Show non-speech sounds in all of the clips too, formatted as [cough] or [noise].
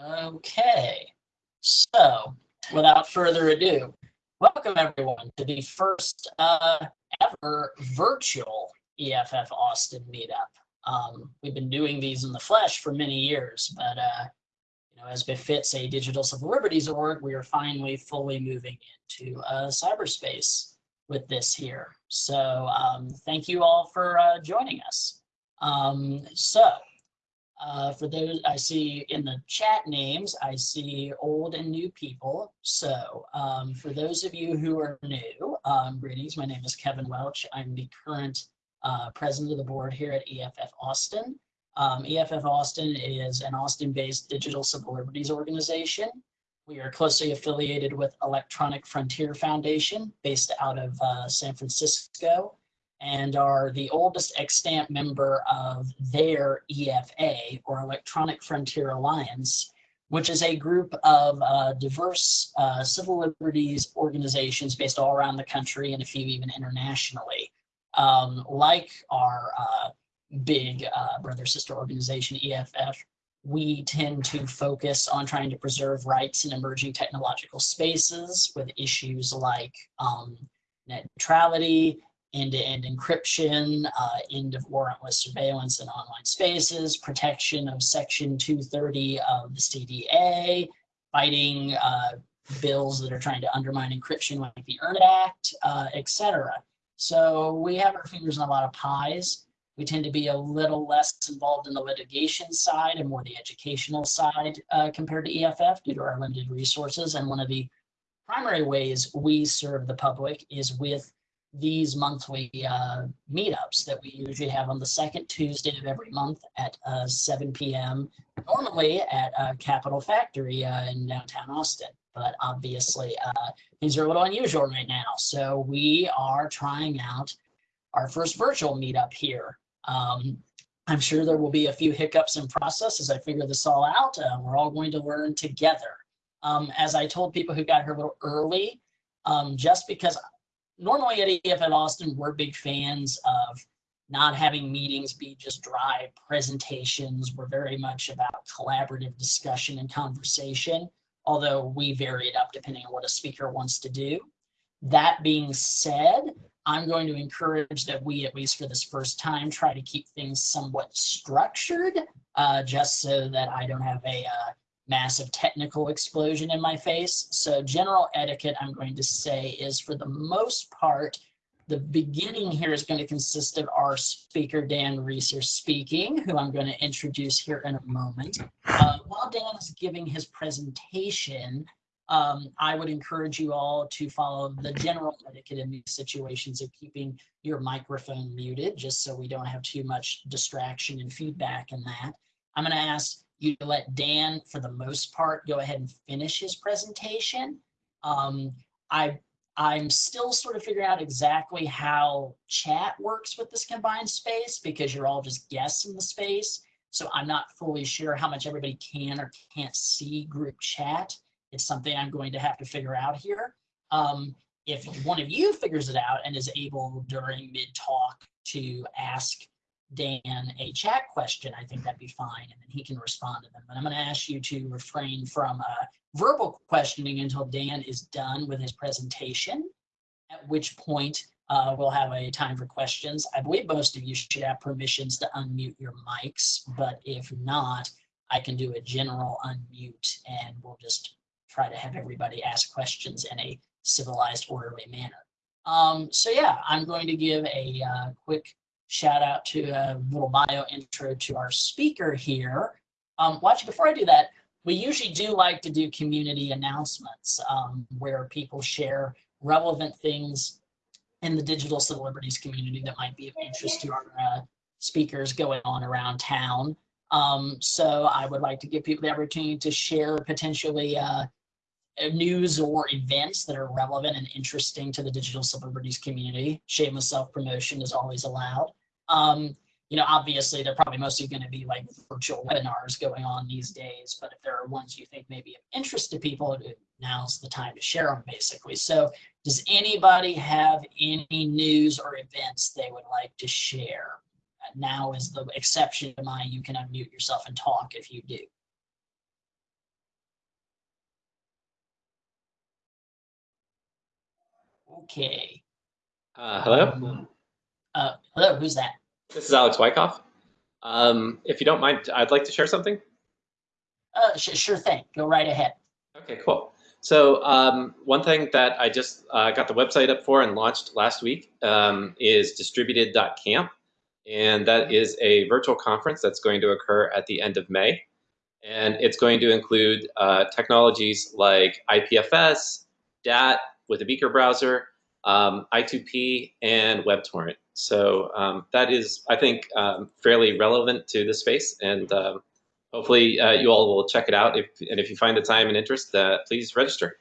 Okay, so without further ado, welcome everyone to the first uh, ever virtual EFF Austin meetup. Um, we've been doing these in the flesh for many years, but uh, you know, as befits a digital civil liberties org, we are finally fully moving into uh, cyberspace with this here. So um, thank you all for uh, joining us. Um, so uh, for those I see in the chat names, I see old and new people. So um, for those of you who are new, um, greetings. My name is Kevin Welch. I'm the current uh, president of the board here at EFF Austin. Um, EFF Austin is an Austin-based digital civil liberties organization. We are closely affiliated with Electronic Frontier Foundation based out of uh, San Francisco and are the oldest extant member of their EFA, or Electronic Frontier Alliance, which is a group of uh, diverse uh, civil liberties organizations based all around the country and a few even internationally. Um, like our uh, big uh, brother sister organization, EFF, we tend to focus on trying to preserve rights in emerging technological spaces with issues like um, net neutrality, end-to-end encryption, uh, end of warrantless surveillance in online spaces, protection of Section 230 of the CDA, fighting uh, bills that are trying to undermine encryption like the EARN Act, uh, etc. So we have our fingers in a lot of pies. We tend to be a little less involved in the litigation side and more the educational side uh, compared to EFF due to our limited resources. And one of the primary ways we serve the public is with these monthly uh, meetups that we usually have on the second Tuesday of every month at uh, 7 p.m. normally at uh, Capital Factory uh, in downtown Austin. But obviously uh, things are a little unusual right now. So we are trying out our first virtual meetup here. Um, I'm sure there will be a few hiccups in process as I figure this all out. Uh, we're all going to learn together. Um, as I told people who got here a little early, um, just because normally at EFF Austin, we're big fans of not having meetings be just dry presentations. We're very much about collaborative discussion and conversation, although we vary it up depending on what a speaker wants to do. That being said, I'm going to encourage that we, at least for this first time, try to keep things somewhat structured, uh, just so that I don't have a uh, massive technical explosion in my face. So general etiquette, I'm going to say, is for the most part, the beginning here is going to consist of our speaker, Dan Reecer, speaking, who I'm going to introduce here in a moment. Uh, while Dan is giving his presentation, um, I would encourage you all to follow the general etiquette in these situations of keeping your microphone muted, just so we don't have too much distraction and feedback in that. I'm going to ask you let Dan, for the most part, go ahead and finish his presentation. Um, I, I'm still sort of figuring out exactly how chat works with this combined space because you're all just guests in the space. So I'm not fully sure how much everybody can or can't see group chat. It's something I'm going to have to figure out here. Um, if one of you figures it out and is able during mid talk to ask Dan a chat question, I think that'd be fine, and then he can respond to them. But I'm going to ask you to refrain from uh, verbal questioning until Dan is done with his presentation, at which point uh, we'll have a time for questions. I believe most of you should have permissions to unmute your mics, but if not, I can do a general unmute and we'll just try to have everybody ask questions in a civilized, orderly manner. Um, so yeah, I'm going to give a uh, quick shout out to a little bio intro to our speaker here. Um, watch, before I do that, we usually do like to do community announcements um, where people share relevant things in the digital civil liberties community that might be of interest to our uh, speakers going on around town. Um, so I would like to give people the opportunity to share potentially uh, news or events that are relevant and interesting to the digital civil liberties community. Shameless self-promotion is always allowed. Um, you know, obviously they're probably mostly going to be like virtual webinars going on these days, but if there are ones you think may be of interest to people, now's the time to share them basically. So does anybody have any news or events they would like to share? Uh, now is the exception to my, you can unmute yourself and talk if you do. Okay. Uh, hello? Um, uh, hello, who's that? This is Alex Wyckoff. Um, if you don't mind, I'd like to share something. Uh, sure thing. Go right ahead. Okay, cool. So um, one thing that I just uh, got the website up for and launched last week um, is distributed.camp. And that is a virtual conference that's going to occur at the end of May. And it's going to include uh, technologies like IPFS, DAT with a Beaker browser, um, I2P, and WebTorrent. So um, that is, I think, um, fairly relevant to the space. And um, hopefully uh, you all will check it out. If, and if you find the time and interest, uh, please register.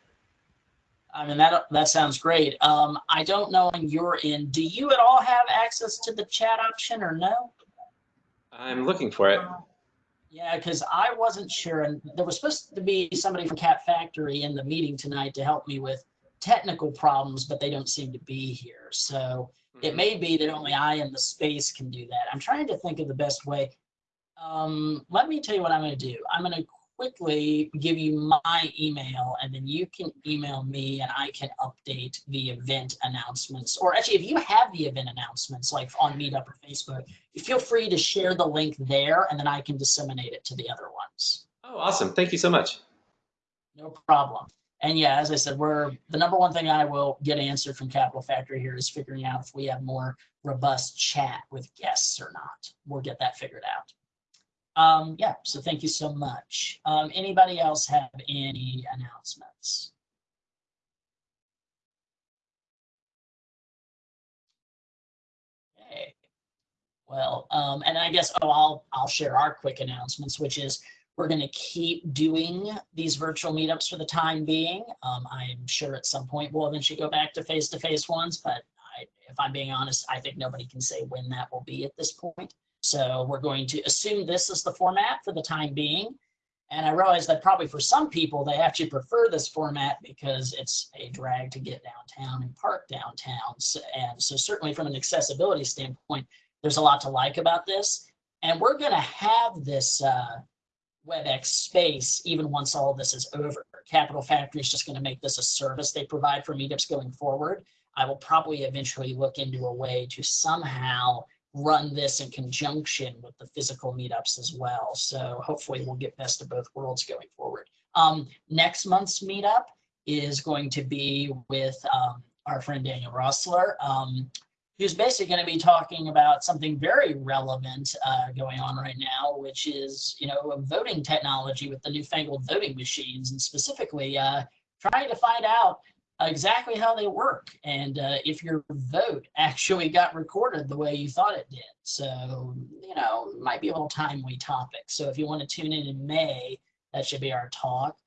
I mean, that, that sounds great. Um, I don't know when you're in, do you at all have access to the chat option or no? I'm looking for it. Yeah, because I wasn't sure, and there was supposed to be somebody from Cat Factory in the meeting tonight to help me with technical problems, but they don't seem to be here. So it Mm-hmm. may be that only I in the space can do that. I'm trying to think of the best way. Um, let me tell you what I'm going to do. I'm going to quickly give you my email and then you can email me and I can update the event announcements. Or actually, if you have the event announcements like on Meetup or Facebook, feel free to share the link there and then I can disseminate it to the other ones. Oh, awesome. Thank you so much. No problem. And yeah, as I said, we're the number one thing I will get answered from Capital Factory here is figuring out if we have more robust chat with guests or not. We'll get that figured out. Um, yeah, so thank you so much. Um, anybody else have any announcements? Okay. Well, um, and I guess, oh, I'll, I'll share our quick announcements, which is we're going to keep doing these virtual meetups for the time being. Um, I'm sure at some point we'll eventually go back to face-to-face -face ones, but I, if I'm being honest, I think nobody can say when that will be at this point. So we're going to assume this is the format for the time being. And I realize that probably for some people, they actually prefer this format because it's a drag to get downtown and park downtown. So, and so certainly from an accessibility standpoint, there's a lot to like about this. And we're going to have this uh, WebEx space even once all this is over. Capital Factory is just going to make this a service they provide for meetups going forward. I will probably eventually look into a way to somehow run this in conjunction with the physical meetups as well. So hopefully we'll get best of both worlds going forward. Um, next month's meetup is going to be with um, our friend Daniel Rossler, um, who's basically going to be talking about something very relevant uh, going on right now, which is, you know, voting technology with the newfangled voting machines and specifically uh, trying to find out exactly how they work and uh, if your vote actually got recorded the way you thought it did. So, you know, might be a little timely topic. So if you want to tune in in May, that should be our talk.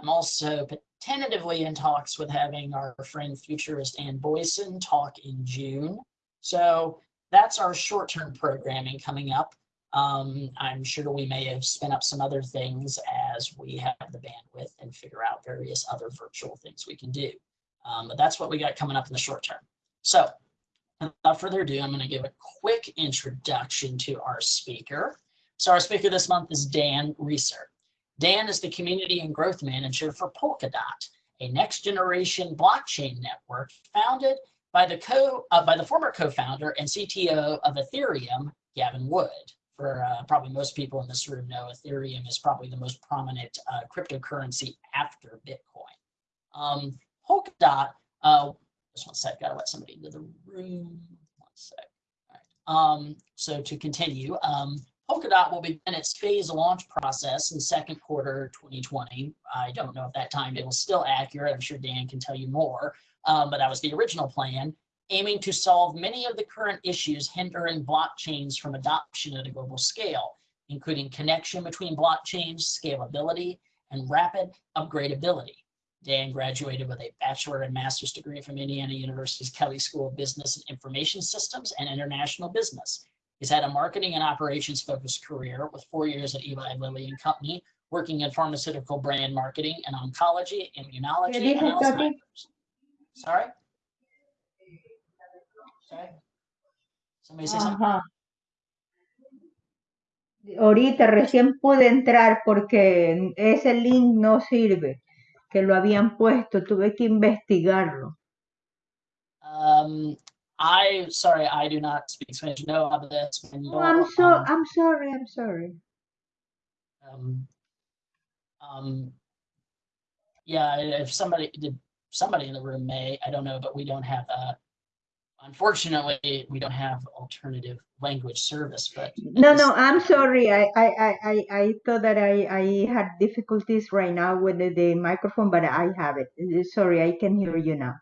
I'm also tentatively in talks with having our friend futurist Anne Boysen talk in June. So that's our short-term programming coming up. Um, I'm sure we may have spin up some other things as we have the bandwidth and figure out various other virtual things we can do. Um, but that's what we got coming up in the short term. So without further ado, I'm going to give a quick introduction to our speaker. So our speaker this month is Dan Reecer. Dan is the community and growth manager for Polkadot, a next generation blockchain network founded by the co uh, by the former co-founder and CTO of Ethereum, Gavin Wood. For uh, probably most people in this room know, Ethereum is probably the most prominent uh, cryptocurrency after Bitcoin. Um, Polkadot, uh, just one sec, gotta let somebody into the room. One sec. All right. Um, so to continue, um, Polkadot will begin its phase launch process in second quarter 2020. I don't know if that timetable is still accurate. I'm sure Dan can tell you more, um, but that was the original plan, aiming to solve many of the current issues hindering blockchains from adoption at a global scale, including connection between blockchains, scalability, and rapid upgradability. Dan graduated with a bachelor and master's degree from Indiana University's Kelley School of Business and Information Systems and International Business. He's had a marketing and operations focused career with four years at Eli Lilly and Company, working in pharmaceutical brand marketing and oncology, immunology, and Alzheimer's. Sorry? Sorry? Somebody say something? Ajá. Ahorita recién pude entrar porque ese link no sirve, que lo habían puesto, tuve que investigarlo. Um, I sorry, I do not speak Spanish. No hablo español. Oh, I'm so Um, I'm sorry. I'm sorry. um, um, yeah, if somebody did, somebody in the room may, I don't know, but we don't have, uh, unfortunately, we don't have alternative language service, but. No, no, I'm sorry. I I I I, I thought that I I had difficulties right now with the, the microphone, but I have it. Sorry, I can hear you now.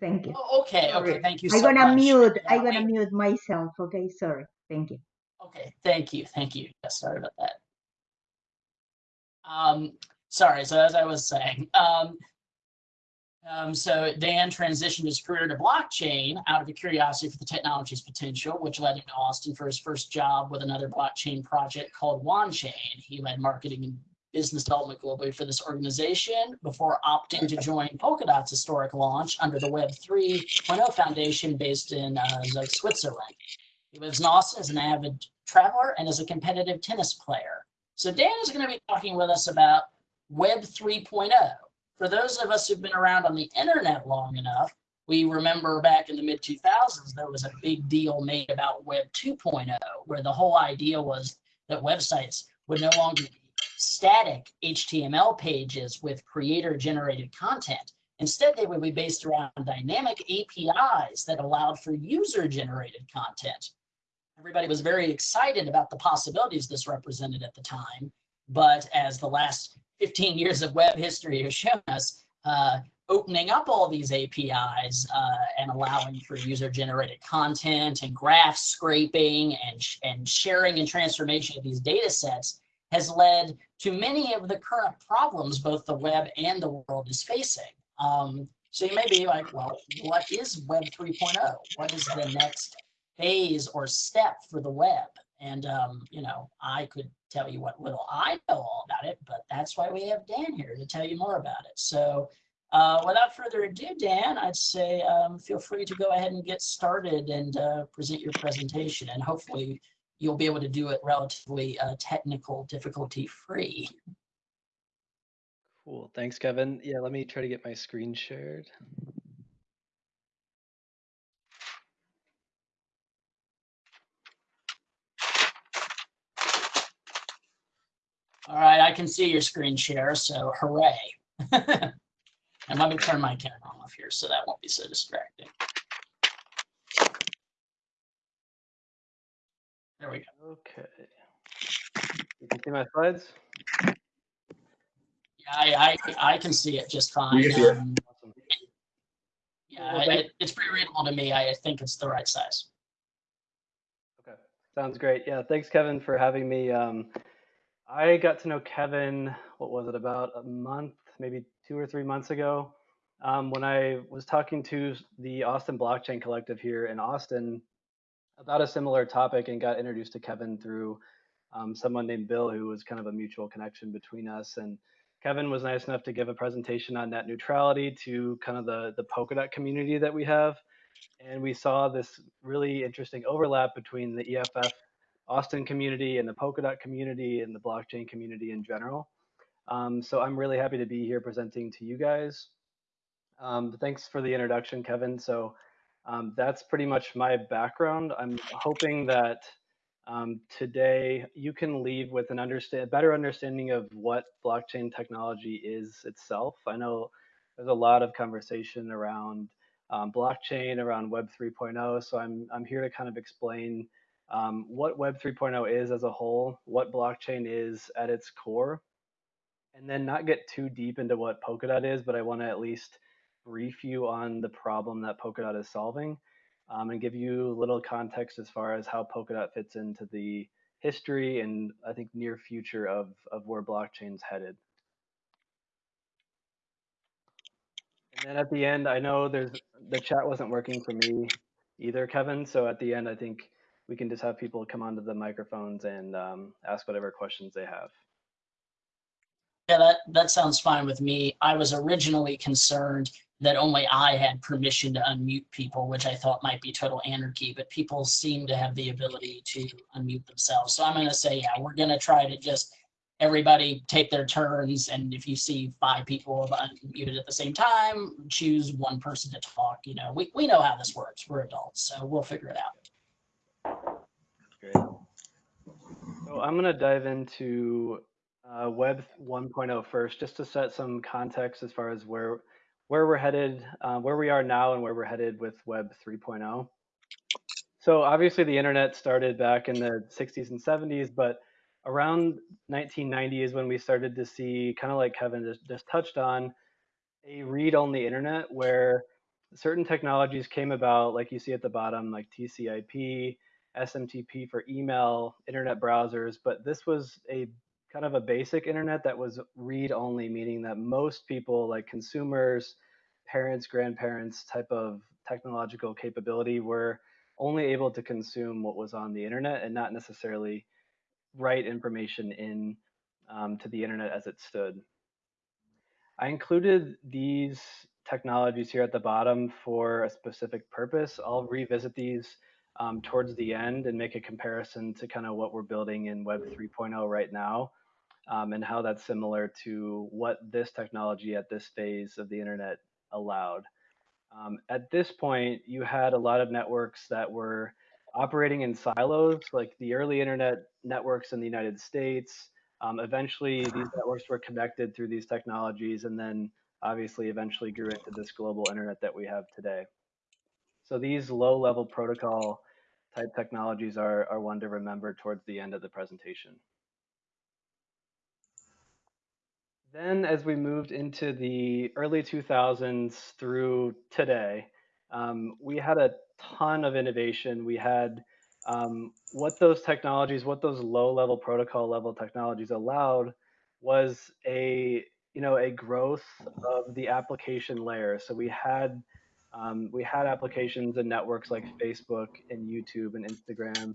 Thank you. Oh, Okay, okay, thank you I'm gonna mute. Yeah, I'm gonna we- mute myself. Okay, sorry. Thank you. Okay, thank you, thank you. Yeah, sorry about that. Um, sorry, so as I was saying, um, um, so Dan transitioned his career to blockchain out of a curiosity for the technology's potential, which led him to Austin for his first job with another blockchain project called Wanchain. He led marketing and business development globally for this organization before opting to join Polkadot's historic launch under the Web 3.0 Foundation based in uh, Switzerland. He lives in Austin as an avid traveler and is a competitive tennis player. So Dan is going to be talking with us about Web 3.0. For those of us who've been around on the internet long enough, we remember back in the mid 2000s, there was a big deal made about Web 2.0, where the whole idea was that websites would no longer be static HTML pages with creator generated content. Instead, they would be based around dynamic APIs that allowed for user generated content. Everybody was very excited about the possibilities this represented at the time. But as the last 15 years of web history has shown us, uh, opening up all these APIs uh, and allowing for user generated content and graph scraping and, sh- and sharing and transformation of these data sets has led to many of the current problems both the web and the world is facing. Um, so you may be like, well, what is Web 3.0? What is the next phase or step for the web? And, um, you know, I could tell you what little I know all about it, but that's why we have Dan here to tell you more about it. So uh, without further ado, Dan, I'd say um, feel free to go ahead and get started and uh, present your presentation. And hopefully you'll be able to do it relatively uh, technical difficulty free. Cool. Thanks, Kevin. Yeah, let me try to get my screen shared. All right, I can see your screen share, so hooray. [laughs] and let me turn my camera off here so that won't be so distracting. There we go. Okay. You can see my slides? Yeah, I, I, I can see it just fine. can see it. Um, Awesome. yeah, Well, it, it's pretty readable to me. I think it's the right size. Okay. Sounds great. Yeah, thanks, Kevin, for having me. Um, I got to know Kevin, what was it, about a month, maybe two or three months ago, um, when I was talking to the Austin Blockchain Collective here in Austin about a similar topic and got introduced to Kevin through um, someone named Bill, who was kind of a mutual connection between us. And Kevin was nice enough to give a presentation on net neutrality to kind of the, the Polkadot community that we have. And we saw this really interesting overlap between the EFF Austin community and the Polkadot community and the blockchain community in general. Um, so I'm really happy to be here presenting to you guys. Um, thanks for the introduction, Kevin. So um, that's pretty much my background. I'm hoping that um, today you can leave with an understand better understanding of what blockchain technology is itself. I know there's a lot of conversation around um, blockchain, around Web 3.0. So I'm I'm here to kind of explain um, what Web 3.0 is as a whole, what blockchain is at its core, and then not get too deep into what Polkadot is, but I want to at least brief you on the problem that Polkadot is solving um, and give you a little context as far as how Polkadot fits into the history and I think near future of, of where blockchain's headed. And then at the end, I know there's the chat wasn't working for me either, Kevin. So at the end, I think we can just have people come onto the microphones and um, ask whatever questions they have. Yeah, that, that sounds fine with me. I was originally concerned that only I had permission to unmute people, which I thought might be total anarchy, but people seem to have the ability to unmute themselves. So I'm going to say, yeah, we're going to try to just everybody take their turns, and if you see five people unmuted at the same time, choose one person to talk. You know, we, we know how this works. We're adults, so we'll figure it out. Great. So I'm going to dive into uh, Web 1.0 first, just to set some context as far as where where we're headed, uh, where we are now, and where we're headed with Web 3.0. So obviously, the internet started back in the 60s and 70s, but around 1990 is when we started to see, kind of like Kevin just, just touched on, a read-only internet where certain technologies came about, like you see at the bottom, like TCP, SMTP for email, internet browsers, but this was a kind of a basic internet that was read-only, meaning that most people, like consumers, parents, grandparents type of technological capability were only able to consume what was on the internet and not necessarily write information in um, to the internet as it stood. I included these technologies here at the bottom for a specific purpose. I'll revisit these um, towards the end and make a comparison to kind of what we're building in Web 3.0 right now um, and how that's similar to what this technology at this phase of the internet allowed. Um, at this point, you had a lot of networks that were operating in silos, like the early internet networks in the United States. Um, eventually, these networks were connected through these technologies, and then obviously eventually grew into this global internet that we have today. So these low-level protocol type technologies are, are one to remember towards the end of the presentation. Then as we moved into the early 2000s through today, um, we had a ton of innovation. We had um, what those technologies, what those low level protocol level technologies allowed was a you know a growth of the application layer. So we had um, we had applications and networks like Facebook and YouTube and Instagram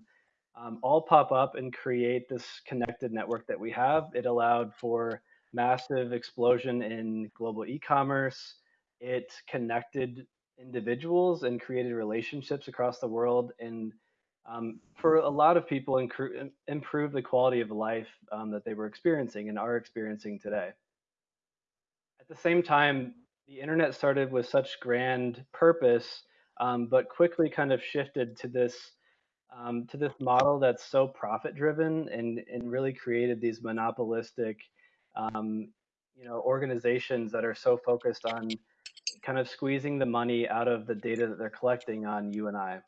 um, all pop up and create this connected network that we have. It allowed for massive explosion in global e-commerce. It connected individuals and created relationships across the world and um, for a lot of people improve the quality of life um, that they were experiencing and are experiencing today. At the same time, the internet started with such grand purpose, um, but quickly kind of shifted to this um, to this model that's so profit driven and, and really created these monopolistic um, you know organizations that are so focused on kind of squeezing the money out of the data that they're collecting on you and I.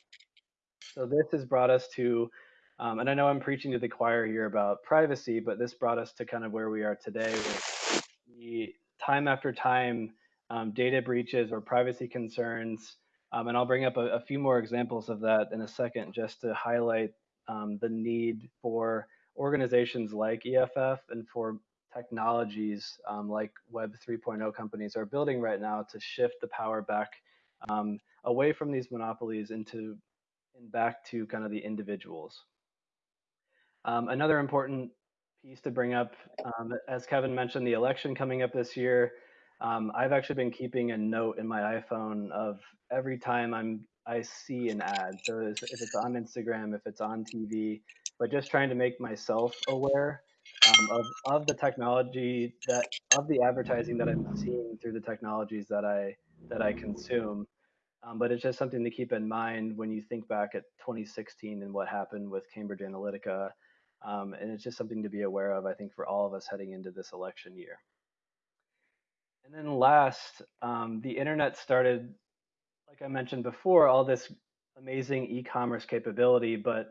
So this has brought us to, um, and I know I'm preaching to the choir here about privacy, but this brought us to kind of where we are today with the time after time um, data breaches or privacy concerns. Um, and I'll bring up a, a, few more examples of that in a second just to highlight um, the need for organizations like EFF and for technologies um, like Web 3.0 companies are building right now to shift the power back um, away from these monopolies into and back to kind of the individuals. Um, another important piece to bring up, as Kevin mentioned, the election coming up this year. Um, I've actually been keeping a note in my iPhone of every time I'm I see an ad. So if it's on Instagram, if it's on TV, but just trying to make myself aware um, of, of the technology that of the advertising that I'm seeing through the technologies that I that I consume. Um, but it's just something to keep in mind when you think back at 2016 and what happened with Cambridge Analytica. Um, and it's just something to be aware of, I think, for all of us heading into this election year. And then last, um, the internet started, like I mentioned before, all this amazing e-commerce capability. But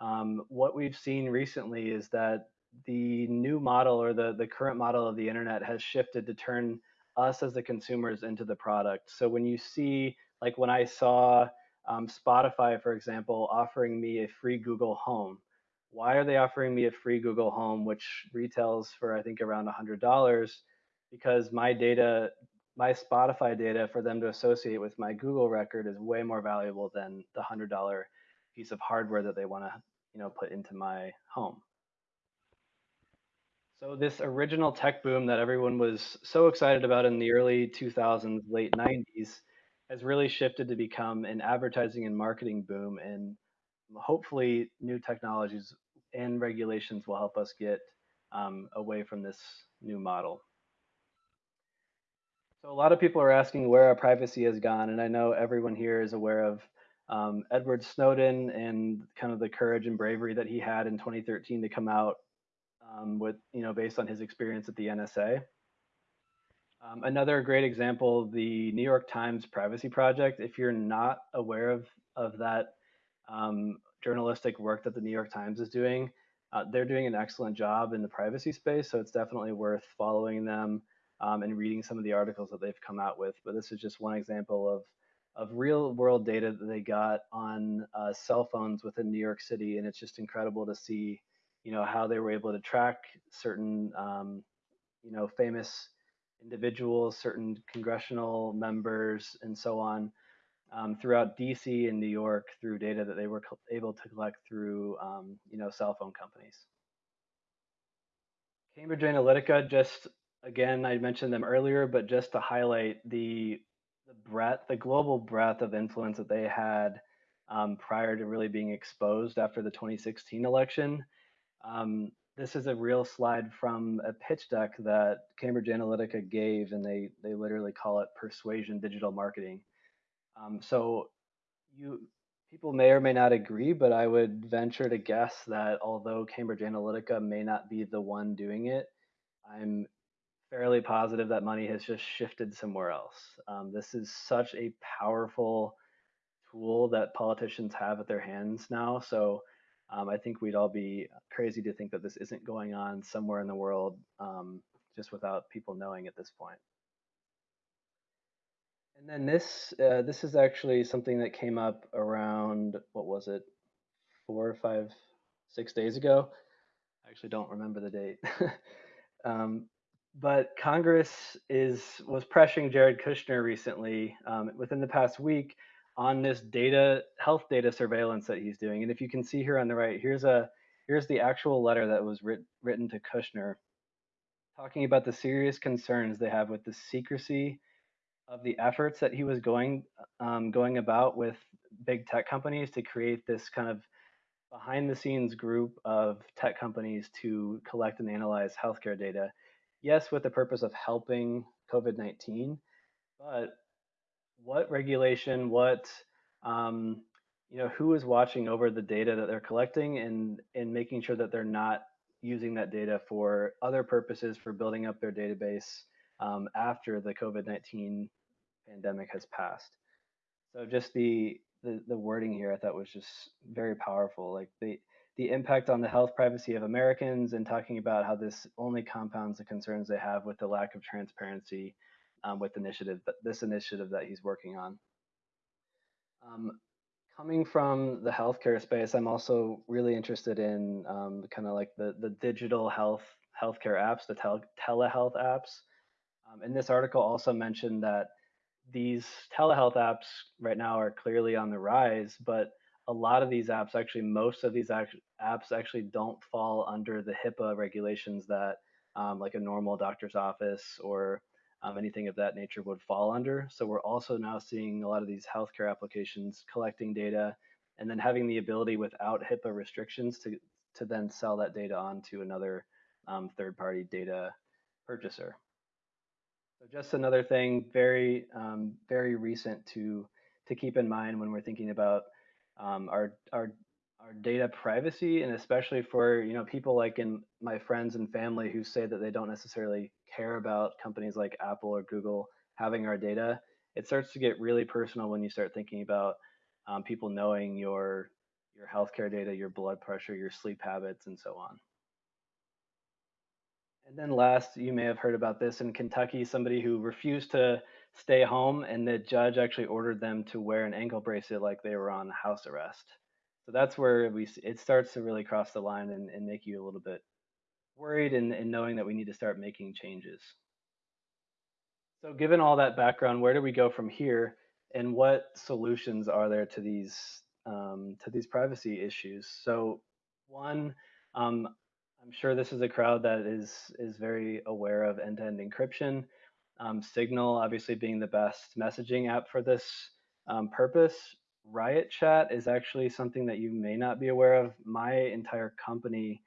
um, what we've seen recently is that the new model or the, the current model of the internet has shifted to turn us as the consumers into the product. So when you see, like when I saw um, Spotify, for example, offering me a free Google Home, why are they offering me a free Google Home, which retails for I think around $100? Because my data, my Spotify data for them to associate with my Google record is way more valuable than the $100 piece of hardware that they want to, you know, put into my home. So this original tech boom that everyone was so excited about in the early 2000s, late 90s, has really shifted to become an advertising and marketing boom. And hopefully new technologies and regulations will help us get um, away from this new model. So a lot of people are asking where our privacy has gone, and I know everyone here is aware of um, Edward Snowden and kind of the courage and bravery that he had in 2013 to come out um, with, you know, based on his experience at the NSA. Um, another great example, the New York Times Privacy Project. If you're not aware of, of that um, journalistic work that the New York Times is doing, uh, they're doing an excellent job in the privacy space, so it's definitely worth following them um, and reading some of the articles that they've come out with. But this is just one example of of real world data that they got on uh, cell phones within New York City, and it's just incredible to see, you know, how they were able to track certain, um, you know, famous individuals, certain congressional members, and so on. Um, throughout DC and New York through data that they were able to collect through, um, you know, cell phone companies. Cambridge Analytica, just again, I mentioned them earlier, but just to highlight the the breadth, the global breadth of influence that they had um, prior to really being exposed after the 2016 election. Um, this is a real slide from a pitch deck that Cambridge Analytica gave, and they they literally call it persuasion digital marketing. Um, so you people may or may not agree, but I would venture to guess that although Cambridge Analytica may not be the one doing it, I'm fairly positive that money has just shifted somewhere else. Um, this is such a powerful tool that politicians have at their hands now. So um, I think we'd all be crazy to think that this isn't going on somewhere in the world um, just without people knowing at this point. And then this uh, this is actually something that came up around what was it, four or five, six days ago. I actually don't remember the date. [laughs] um, but Congress is was pressuring Jared Kushner recently, um, within the past week, on this data health data surveillance that he's doing. And if you can see here on the right, here's a here's the actual letter that was writ, written to Kushner, talking about the serious concerns they have with the secrecy of the efforts that he was going um, going about with big tech companies to create this kind of behind the scenes group of tech companies to collect and analyze healthcare data yes, with the purpose of helping COVID 19, but what regulation, what, um, you know, who is watching over the data that they're collecting and, and making sure that they're not using that data for other purposes for building up their database um, after the COVID 19 pandemic has passed. So just the, the, the wording here I thought was just very powerful. Like the the impact on the health privacy of Americans and talking about how this only compounds the concerns they have with the lack of transparency um, with initiative this initiative that he's working on. Um, coming from the healthcare space, I'm also really interested in um, kind of like the the digital health healthcare apps, the tel telehealth apps. Um, and this article also mentioned that these telehealth apps right now are clearly on the rise, but a lot of these apps, actually, most of these apps actually don't fall under the HIPAA regulations that um, like a normal doctor's office or um, anything of that nature would fall under. So we're also now seeing a lot of these healthcare applications collecting data and then having the ability without HIPAA restrictions to, to then sell that data on to another um, third-party data purchaser. So just another thing, very, um, very recent to, to keep in mind when we're thinking about um, our our our data privacy and especially for you know people like in my friends and family who say that they don't necessarily care about companies like apple or google having our data it starts to get really personal when you start thinking about um, people knowing your your healthcare data your blood pressure your sleep habits and so on. And then last you may have heard about this. In kentucky somebody who refused to stay home, and the judge actually ordered them to wear an ankle bracelet like they were on house arrest. So that's where we it starts to really cross the line and, and make you a little bit worried and, and knowing that we need to start making changes. So given all that background, where do we go from here, and what solutions are there to these um, to these privacy issues? So one, um, I'm sure this is a crowd that is is very aware of end-to-end encryption. Um, Signal, obviously, being the best messaging app for this um, purpose. Riot Chat is actually something that you may not be aware of. My entire company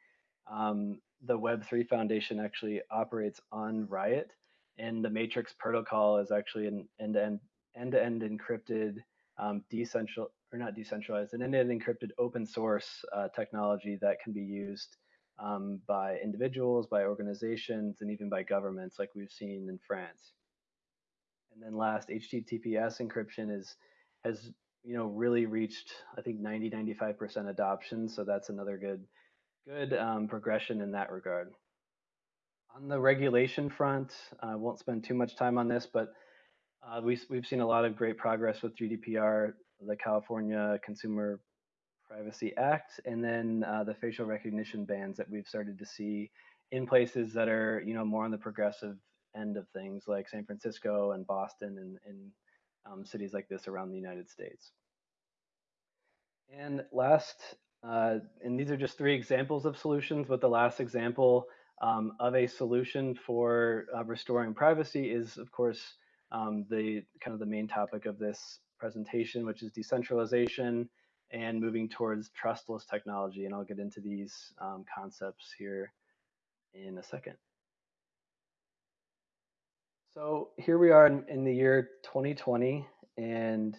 um, the Web3 Foundation actually operates on Riot, and the Matrix protocol is actually an end-to-end end-to-end encrypted, um, or not decentralized, an end-to-end encrypted open source uh, technology that can be used um, by individuals, by organizations, and even by governments, like we've seen in France. And then last, HTTPS encryption is has you know really reached I think 90 95% adoption, so that's another good good um, progression in that regard. On the regulation front, I won't spend too much time on this, but uh, we, we've seen a lot of great progress with GDPR, the California Consumer Privacy Act, and then uh, the facial recognition bans that we've started to see in places that are, you know, more on the progressive end of things, like San Francisco and Boston and, and um, cities like this around the United States. And last, uh, and these are just three examples of solutions, but the last example um, of a solution for uh, restoring privacy is, of course, um, the kind of the main topic of this presentation, which is decentralization and moving towards trustless technology. And I'll get into these um, concepts here in a second. So here we are in, in the year 2020, and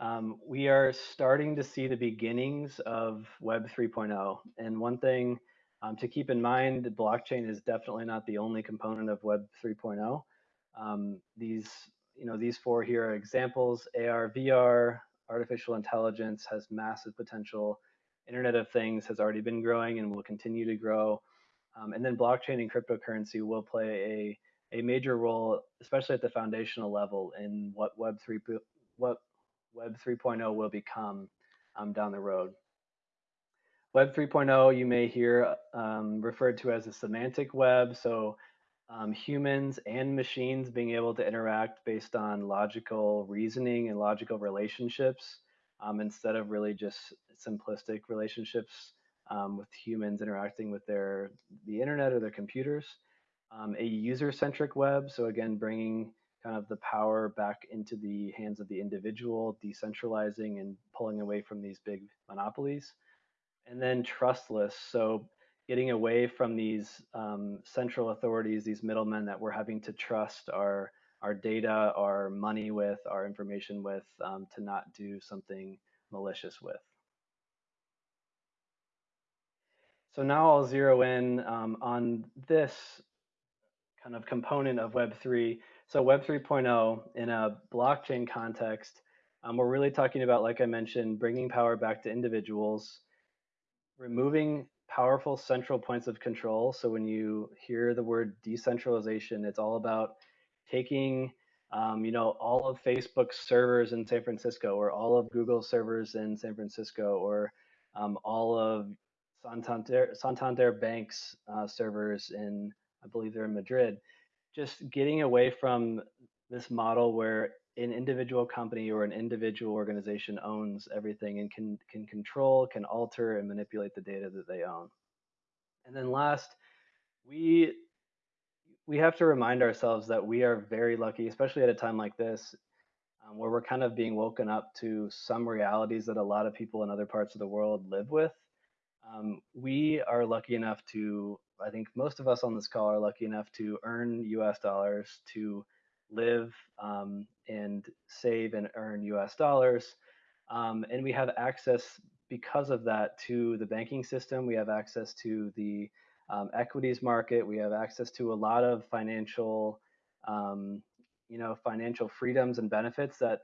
um, we are starting to see the beginnings of Web 3.0. And one thing um, to keep in mind, blockchain is definitely not the only component of Web 3.0. Um, these, you know, these four here are examples. AR, VR, artificial intelligence has massive potential. Internet of Things has already been growing and will continue to grow. Um, and then blockchain and cryptocurrency will play a, a major role, especially at the foundational level, in what Web 3 what Web 3.0 will become um, down the road. Web 3.0 you may hear um, referred to as a semantic web, so um, humans and machines being able to interact based on logical reasoning and logical relationships um, instead of really just simplistic relationships um, with humans interacting with their the internet or their computers. Um, a user-centric web, so again, bringing kind of the power back into the hands of the individual, decentralizing and pulling away from these big monopolies. And then trustless, so getting away from these um, central authorities, these middlemen that we're having to trust our our data, our money with, our information with, um, to not do something malicious with. So now I'll zero in um, on this kind of component of Web3, so Web 3.0 in a blockchain context, um, we're really talking about, like I mentioned, bringing power back to individuals, removing powerful central points of control. So when you hear the word decentralization, it's all about taking, um, you know, all of Facebook's servers in San Francisco, or all of Google's servers in San Francisco, or um, all of Santander, Santander Bank's uh, servers in, I believe they're in Madrid just getting away from this model where an individual company or an individual organization owns everything and can can control, can alter and manipulate the data that they own. And then last, we we have to remind ourselves that we are very lucky, especially at a time like this, um, where we're kind of being woken up to some realities that a lot of people in other parts of the world live with. Um, we are lucky enough to I think most of us on this call are lucky enough to earn US dollars, to live um, and save and earn US dollars. Um, and we have access because of that to the banking system. We have access to the um, equities market. We have access to a lot of financial, um, you know, financial freedoms and benefits that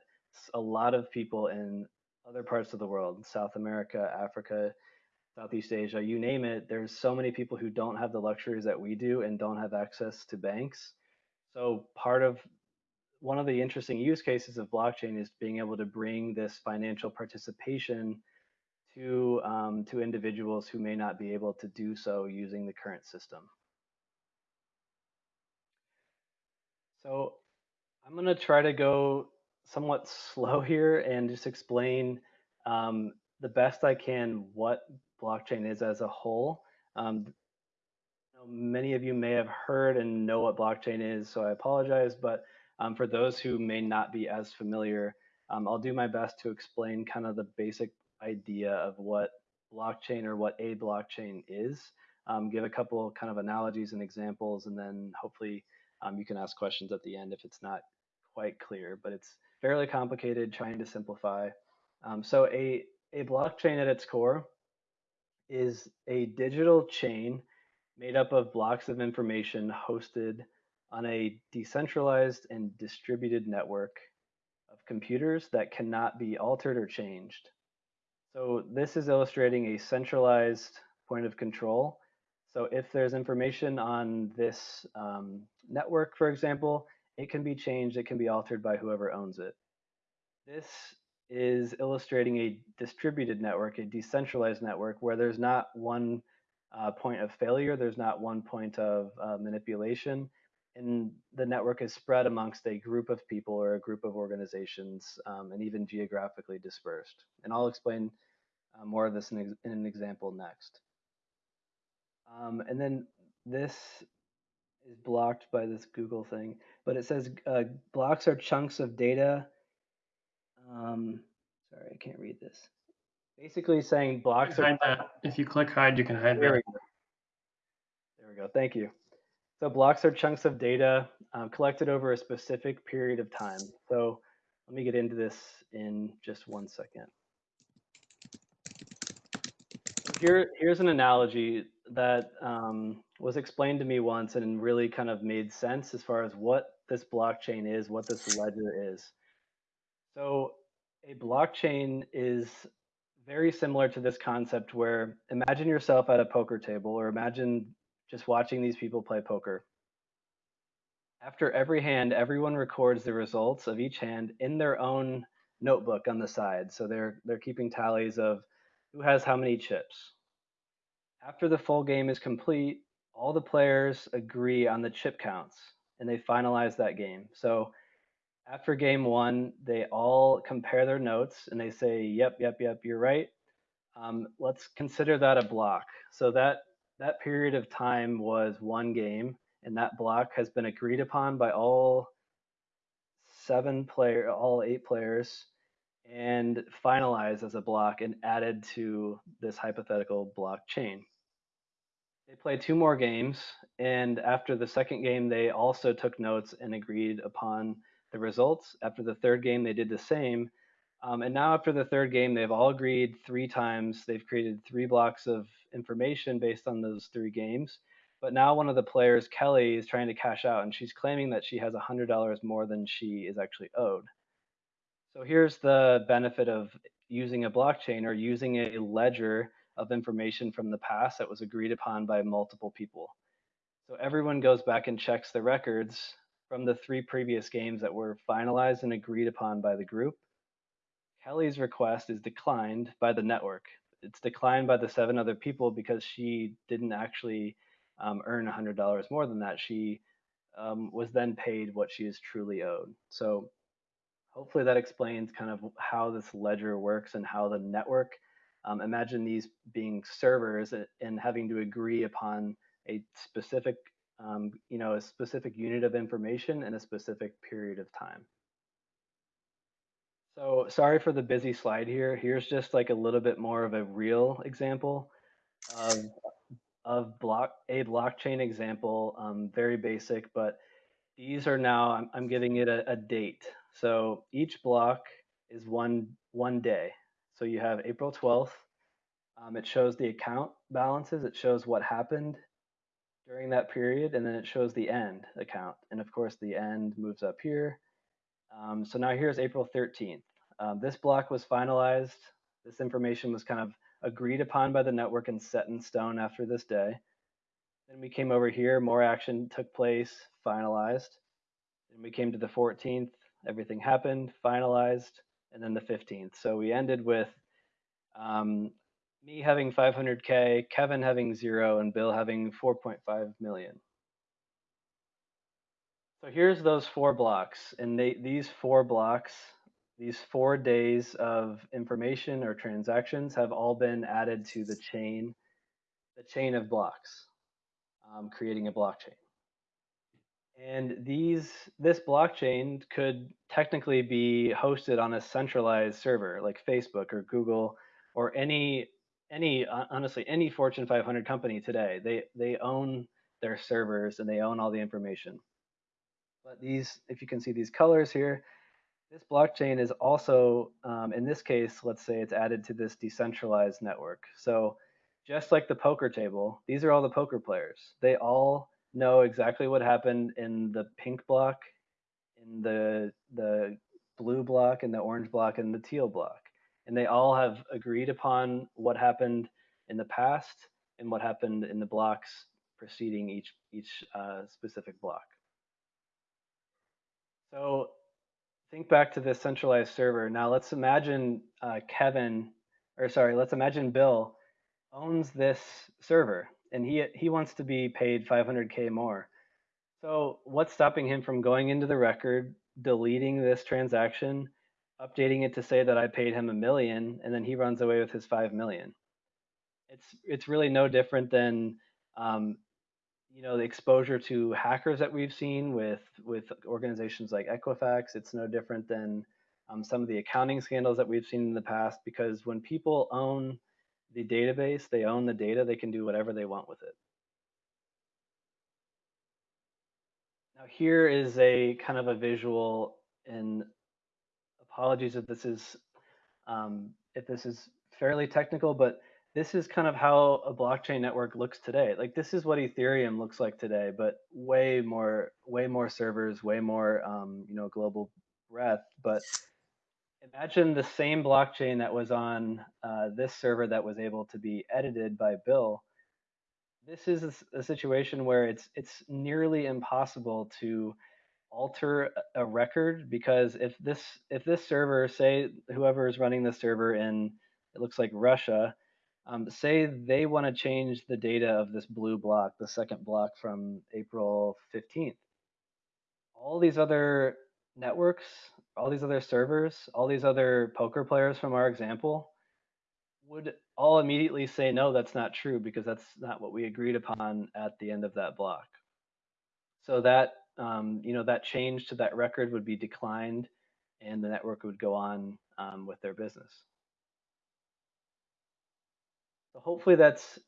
a lot of people in other parts of the world, South America, Africa, Southeast Asia, you name it, there's so many people who don't have the luxuries that we do and don't have access to banks. So part of one of the interesting use cases of blockchain is being able to bring this financial participation to um, to individuals who may not be able to do so using the current system. So I'm going to try to go somewhat [laughs] slow here and just explain um, the best I can what blockchain is as a whole. Um, many of you may have heard and know what blockchain is, so I apologize. But um, for those who may not be as familiar, um, I'll do my best to explain kind of the basic idea of what blockchain or what a blockchain is. um, give a couple kind of analogies and examples, and then hopefully um, you can ask questions at the end if it's not quite clear. But it's fairly complicated, trying to simplify. Um, so a a blockchain at its core is a digital chain made up of blocks of information hosted on a decentralized and distributed network of computers that cannot be altered or changed. So this is illustrating a centralized point of control. So if there's information on this um, network, for example, it can be changed, it can be altered by whoever owns it. This is illustrating a distributed network, a decentralized network, where there's not one uh, point of failure, there's not one point of uh, manipulation, and the network is spread amongst a group of people or a group of organizations, um, and even geographically dispersed. And I'll explain uh, more of this in, in, an example next. Um, and then this is blocked by this Google thing, but it says uh, blocks are chunks of data um, sorry, I can't read this. Basically saying blocks that. If you click hide, you can hide there that. We go. There we go. Thank you. So blocks are chunks of data um, collected over a specific period of time. So let me get into this in just one second. Here, here's an analogy that um, was explained to me once and really kind of made sense as far as what this blockchain is, what this ledger is. So a blockchain is very similar to this concept where imagine yourself at a poker table or imagine just watching these people play poker. After every hand, everyone records the results of each hand in their own notebook on the side. So they're they're keeping tallies of who has how many chips. After the full game is complete, all the players agree on the chip counts and they finalize that game. So after game one, they all compare their notes and they say, yep, yep, yep, you're right. Um, let's consider that a block. So that that period of time was one game, and that block has been agreed upon by all seven player, all eight players, and finalized as a block and added to this hypothetical blockchain. They played two more games, and after the second game, they also took notes and agreed upon the results. After the third game, they did the same. Um, and now, after the third game, they've all agreed three times. They've created three blocks of information based on those three games. But now, one of the players, Kelly, is trying to cash out, and she's claiming that she has $100 more than she is actually owed. So, here's the benefit of using a blockchain or using a ledger of information from the past that was agreed upon by multiple people. So, everyone goes back and checks the records from the three previous games that were finalized and agreed upon by the group. Kelly's request is declined by the network. It's declined by the seven other people because she didn't actually um, earn $100 more than that. She um, was then paid what she is truly owed. So hopefully that explains kind of how this ledger works and how the network, um, imagine these being servers and having to agree upon a specific um, you know, a specific unit of information in a specific period of time. So sorry for the busy slide here. Here's just like a little bit more of a real example of, of block a blockchain example, um, very basic, but these are now, I'm, I'm giving it a, a date. So each block is one, one day. So you have April 12th. Um, it shows the account balances. It shows what happened during that period, and then it shows the end account. And of course, the end moves up here. Um, so now here's April 13th. Um, this block was finalized. This information was kind of agreed upon by the network and set in stone after this day. Then we came over here, more action took place, finalized. Then we came to the 14th, everything happened, finalized, and then the 15th. So we ended with um, me having 500K, Kevin having zero, and Bill having 4.5 million. So here's those four blocks. And they, these four blocks, these four days of information or transactions have all been added to the chain, the chain of blocks, um, creating a blockchain. And these, this blockchain could technically be hosted on a centralized server like Facebook or Google or any any honestly any Fortune 500 company today. They they own their servers and they own all the information. But these, if you can see these colors here, this blockchain is also, um, in this case, let's say it's added to this decentralized network. So just like the poker table, these are all the poker players. They all know exactly what happened in the pink block, in the the blue block, and the orange block, and the teal block. And they all have agreed upon what happened in the past and what happened in the blocks preceding each each uh, specific block. So think back to this centralized server. Now let's imagine uh, Kevin, or sorry, let's imagine Bill owns this server and he he wants to be paid 500k more. So what's stopping him from going into the record, deleting this transaction, updating it to say that I paid him a million, and then he runs away with his five million? It's it's really no different than um, you know the exposure to hackers that we've seen with with organizations like Equifax. It's no different than um, some of the accounting scandals that we've seen in the past. Because when people own the database, they own the data. They can do whatever they want with it. Now here is a kind of a visual, and apologies if this is um, if this is fairly technical, but this is kind of how a blockchain network looks today. Like this is what Ethereum looks like today, but way more, way more servers, way more, um, you know, global breadth. But imagine the same blockchain that was on uh, this server that was able to be edited by Bill. This is a, a situation where it's it's nearly impossible to alter a record because if this if this server, say whoever is running the server in it looks like Russia um, say they want to change the data of this blue block, the second block from April 15th. All these other networks, all these other servers, all these other poker players from our example would all immediately say, no, that's not true because that's not what we agreed upon at the end of that block. So that, um, you know, that change to that record would be declined and the network would go on um, with their business. So hopefully that's,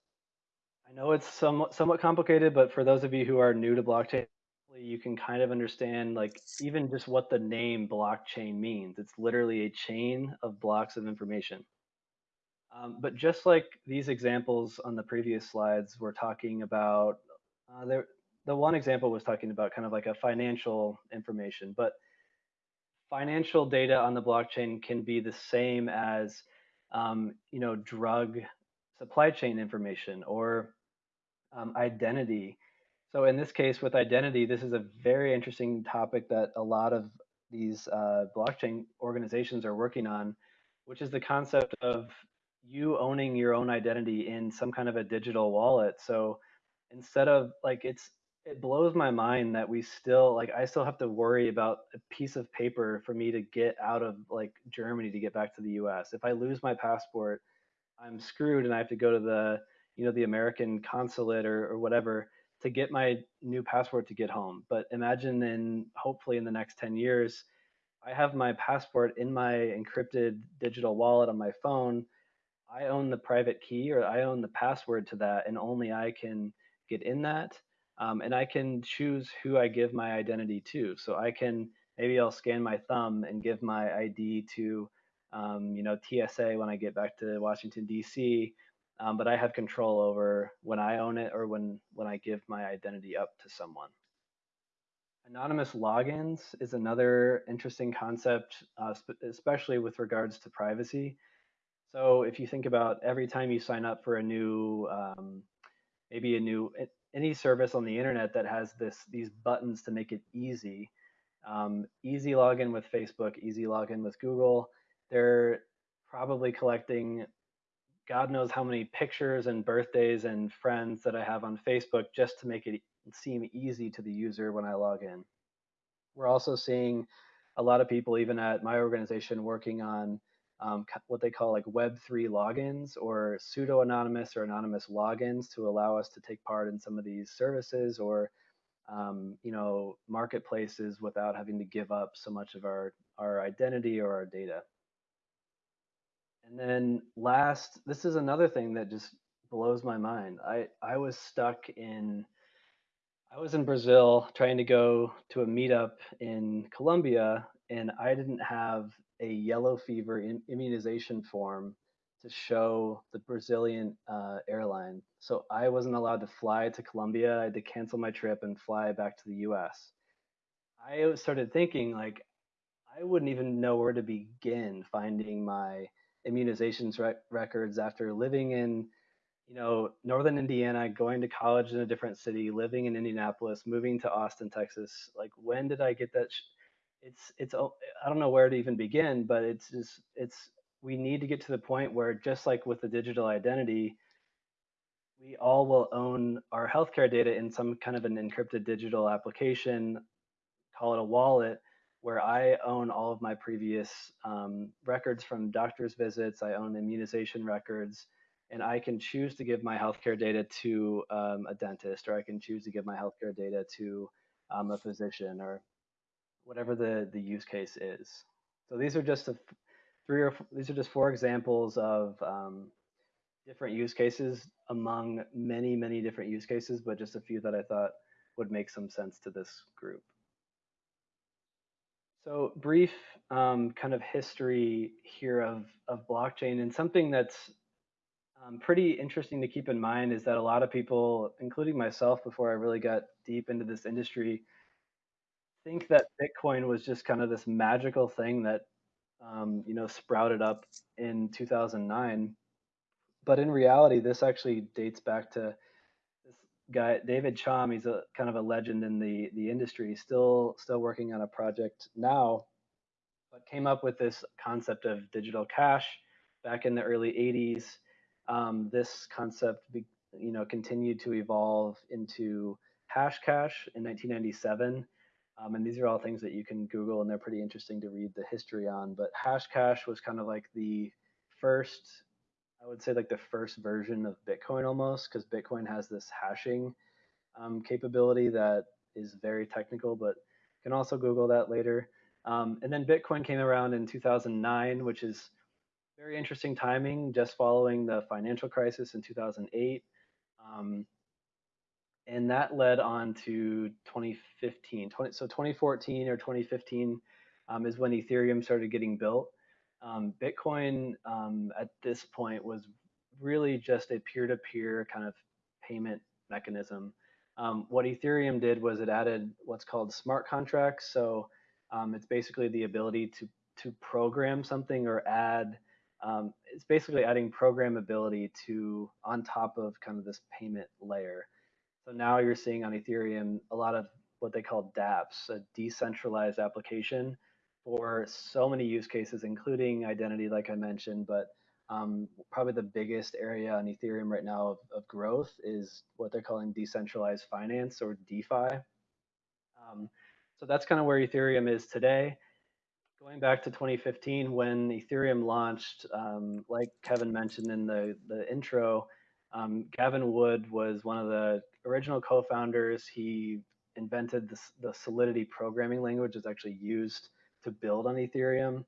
I know it's somewhat, somewhat complicated, but for those of you who are new to blockchain, you can kind of understand like even just what the name blockchain means. It's literally a chain of blocks of information. Um, but just like these examples on the previous slides, we're talking about, uh, there, the one example was talking about kind of like a financial information, but financial data on the blockchain can be the same as, um, you know, drug supply chain information or um, identity. So in this case, with identity, this is a very interesting topic that a lot of these uh, blockchain organizations are working on, which is the concept of you owning your own identity in some kind of a digital wallet. So instead of like it's it blows my mind that we still like I still have to worry about a piece of paper for me to get out of like Germany to get back to the US. If I lose my passport, I'm screwed and I have to go to the you know the American consulate or, or whatever to get my new passport to get home. But imagine in hopefully in the next 10 years, I have my passport in my encrypted digital wallet on my phone. I own the private key or I own the password to that, and only I can get in that. Um, and I can choose who I give my identity to. So I can maybe I'll scan my thumb and give my ID to um, you know, TSA when I get back to Washington D.C. Um, but I have control over when I own it or when when I give my identity up to someone. Anonymous logins is another interesting concept, uh, especially with regards to privacy. So if you think about every time you sign up for a new, um, maybe a new any service on the internet that has this these buttons to make it easy, um, easy login with Facebook, easy login with Google, they're probably collecting God knows how many pictures and birthdays and friends that I have on Facebook just to make it seem easy to the user when I log in. We're also seeing a lot of people, even at my organization, working on um, what they call like Web3 logins or pseudo anonymous or anonymous logins to allow us to take part in some of these services or um, you know marketplaces without having to give up so much of our our identity or our data And then last, this is another thing that just blows my mind. I, I was stuck in, I was in Brazil trying to go to a meetup in Colombia, and I didn't have a yellow fever immunization form to show the Brazilian uh, airline. So I wasn't allowed to fly to Colombia. I had to cancel my trip and fly back to the US. I started thinking, like, I wouldn't even know where to begin finding my immunizations rec- records after living in you know northern indiana going to college in a different city living in indianapolis moving to austin texas. Like when did i get that sh- it's it's i don't know where to even begin but it's just it's we need to get to the point where just like with the digital identity we all will own our healthcare data in some kind of an encrypted digital application call it a wallet where I own all of my previous um, records from doctor's visits, I own immunization records, and I can choose to give my healthcare data to um, a dentist, or I can choose to give my healthcare data to um, a physician, or whatever the, the use case is. So these are just a, three or these are just four examples of um, different use cases among many, many different use cases, but just a few that I thought would make some sense to this group. So brief um, kind of history here of, of blockchain and something that's um, pretty interesting to keep in mind is that a lot of people, including myself before I really got deep into this industry, think that Bitcoin was just kind of this magical thing that um, you know sprouted up in 2009. But in reality, this actually dates back to guy David Chaum. He's a kind of a legend in the the industry. Still still working on a project now, but came up with this concept of digital cash back in the early 80s. Um, this concept, you know, continued to evolve into Hashcash in 1997. Um, and these are all things that you can Google, and they're pretty interesting to read the history on. But Hashcash was kind of like the first I would say like the first version of Bitcoin almost, because Bitcoin has this hashing um, capability that is very technical, but you can also Google that later. Um, and then Bitcoin came around in 2009, which is very interesting timing, just following the financial crisis in 2008. Um, and that led on to 2015. 20, so 2014 or 2015 um, is when Ethereum started getting built. Um, Bitcoin um, at this point was really just a peer-to-peer kind of payment mechanism. Um, what Ethereum did was it added what's called smart contracts. So um, it's basically the ability to to program something or add. Um, it's basically adding programmability to on top of kind of this payment layer. So now you're seeing on Ethereum a lot of what they call DApps, a decentralized application for so many use cases, including identity, like I mentioned, but um, probably the biggest area on Ethereum right now of, of, growth is what they're calling decentralized finance or DeFi. Um, so that's kind of where Ethereum is today. Going back to 2015, when Ethereum launched, um, like Kevin mentioned in the, the intro, um, Gavin Wood was one of the original co-founders. He invented this, the Solidity programming language that's actually used to build on Ethereum.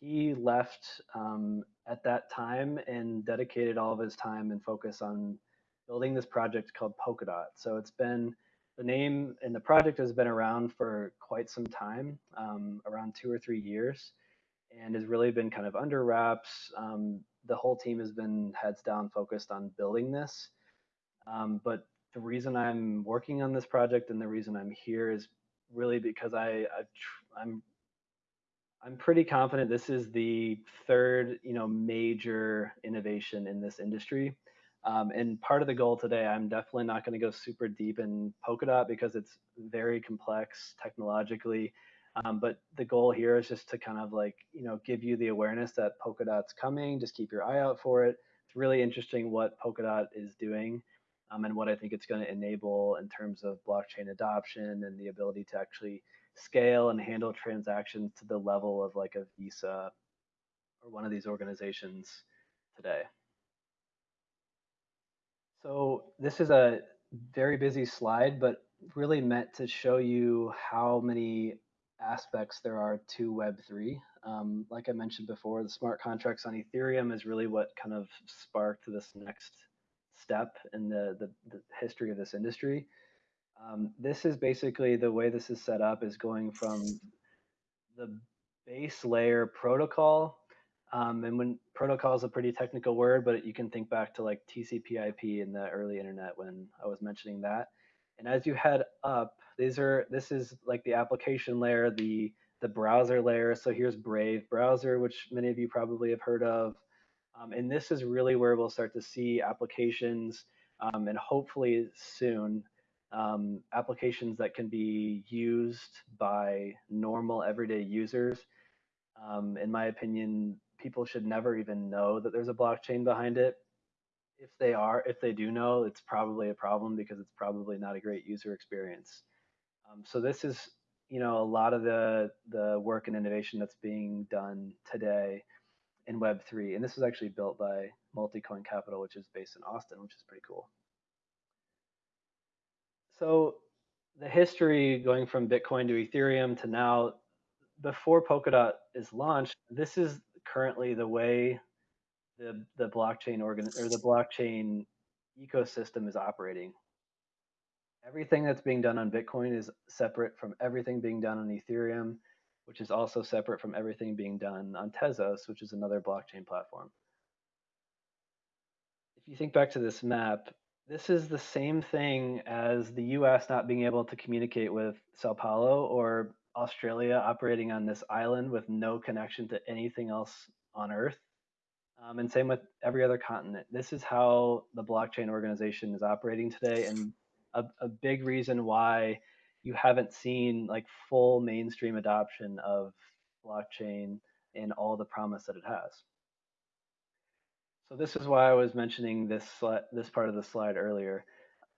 He left um, at that time and dedicated all of his time and focus on building this project called Polkadot. So it's been the name and the project has been around for quite some time, um, around two or three years, and has really been kind of under wraps. Um, the whole team has been heads down focused on building this. Um, but the reason I'm working on this project and the reason I'm here is really because I, i am I'm pretty confident this is the third, you know, major innovation in this industry. Um, and part of the goal today, I'm definitely not going to go super deep in Polkadot because it's very complex technologically. Um, but the goal here is just to kind of like, you know, give you the awareness that Polkadot's coming. Just keep your eye out for it. It's really interesting what Polkadot is doing um, and what I think it's going to enable in terms of blockchain adoption and the ability to actually scale and handle transactions to the level of like a Visa or one of these organizations today. So this is a very busy slide, but really meant to show you how many aspects there are to Web3. Um, like I mentioned before, the smart contracts on Ethereum is really what kind of sparked this next step in the, the, the history of this industry. Um, this is basically the way this is set up is going from the base layer protocol. Um, and when protocol is a pretty technical word, but you can think back to like TCP/IP in the early internet when I was mentioning that. And as you head up, these are this is like the application layer, the the browser layer. So here's Brave browser, which many of you probably have heard of. Um, and this is really where we'll start to see applications um, and hopefully soon um, applications that can be used by normal everyday users. Um, in my opinion, people should never even know that there's a blockchain behind it. If they are, if they do know, it's probably a problem because it's probably not a great user experience. Um, so this is, you know, a lot of the the work and innovation that's being done today in Web3, and this was actually built by Multicoin Capital, which is based in Austin, which is pretty cool. So the history going from Bitcoin to Ethereum to now, before Polkadot is launched, this is currently the way the the blockchain organ or the blockchain ecosystem is operating. Everything that's being done on Bitcoin is separate from everything being done on Ethereum, which is also separate from everything being done on Tezos, which is another blockchain platform. If you think back to this map, this is the same thing as the US not being able to communicate with Sao Paulo or Australia operating on this island with no connection to anything else on Earth. Um, and same with every other continent. This is how the blockchain organization is operating today. And a, a big reason why you haven't seen like full mainstream adoption of blockchain and all the promise that it has. So this is why I was mentioning this this part of the slide earlier.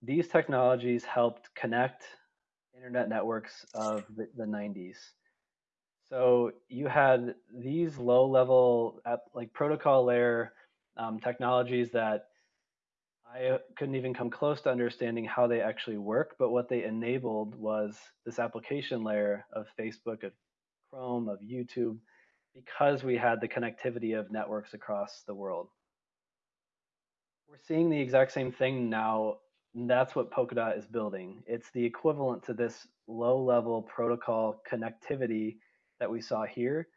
These technologies helped connect internet networks of the, the 90s. So you had these low-level like protocol layer um, technologies that I couldn't even come close to understanding how they actually work, but what they enabled was this application layer of Facebook, of Chrome, of YouTube, because we had the connectivity of networks across the world. We're seeing the exact same thing now. that's what Polkadot is building. It's the equivalent to this low level protocol connectivity that we saw here.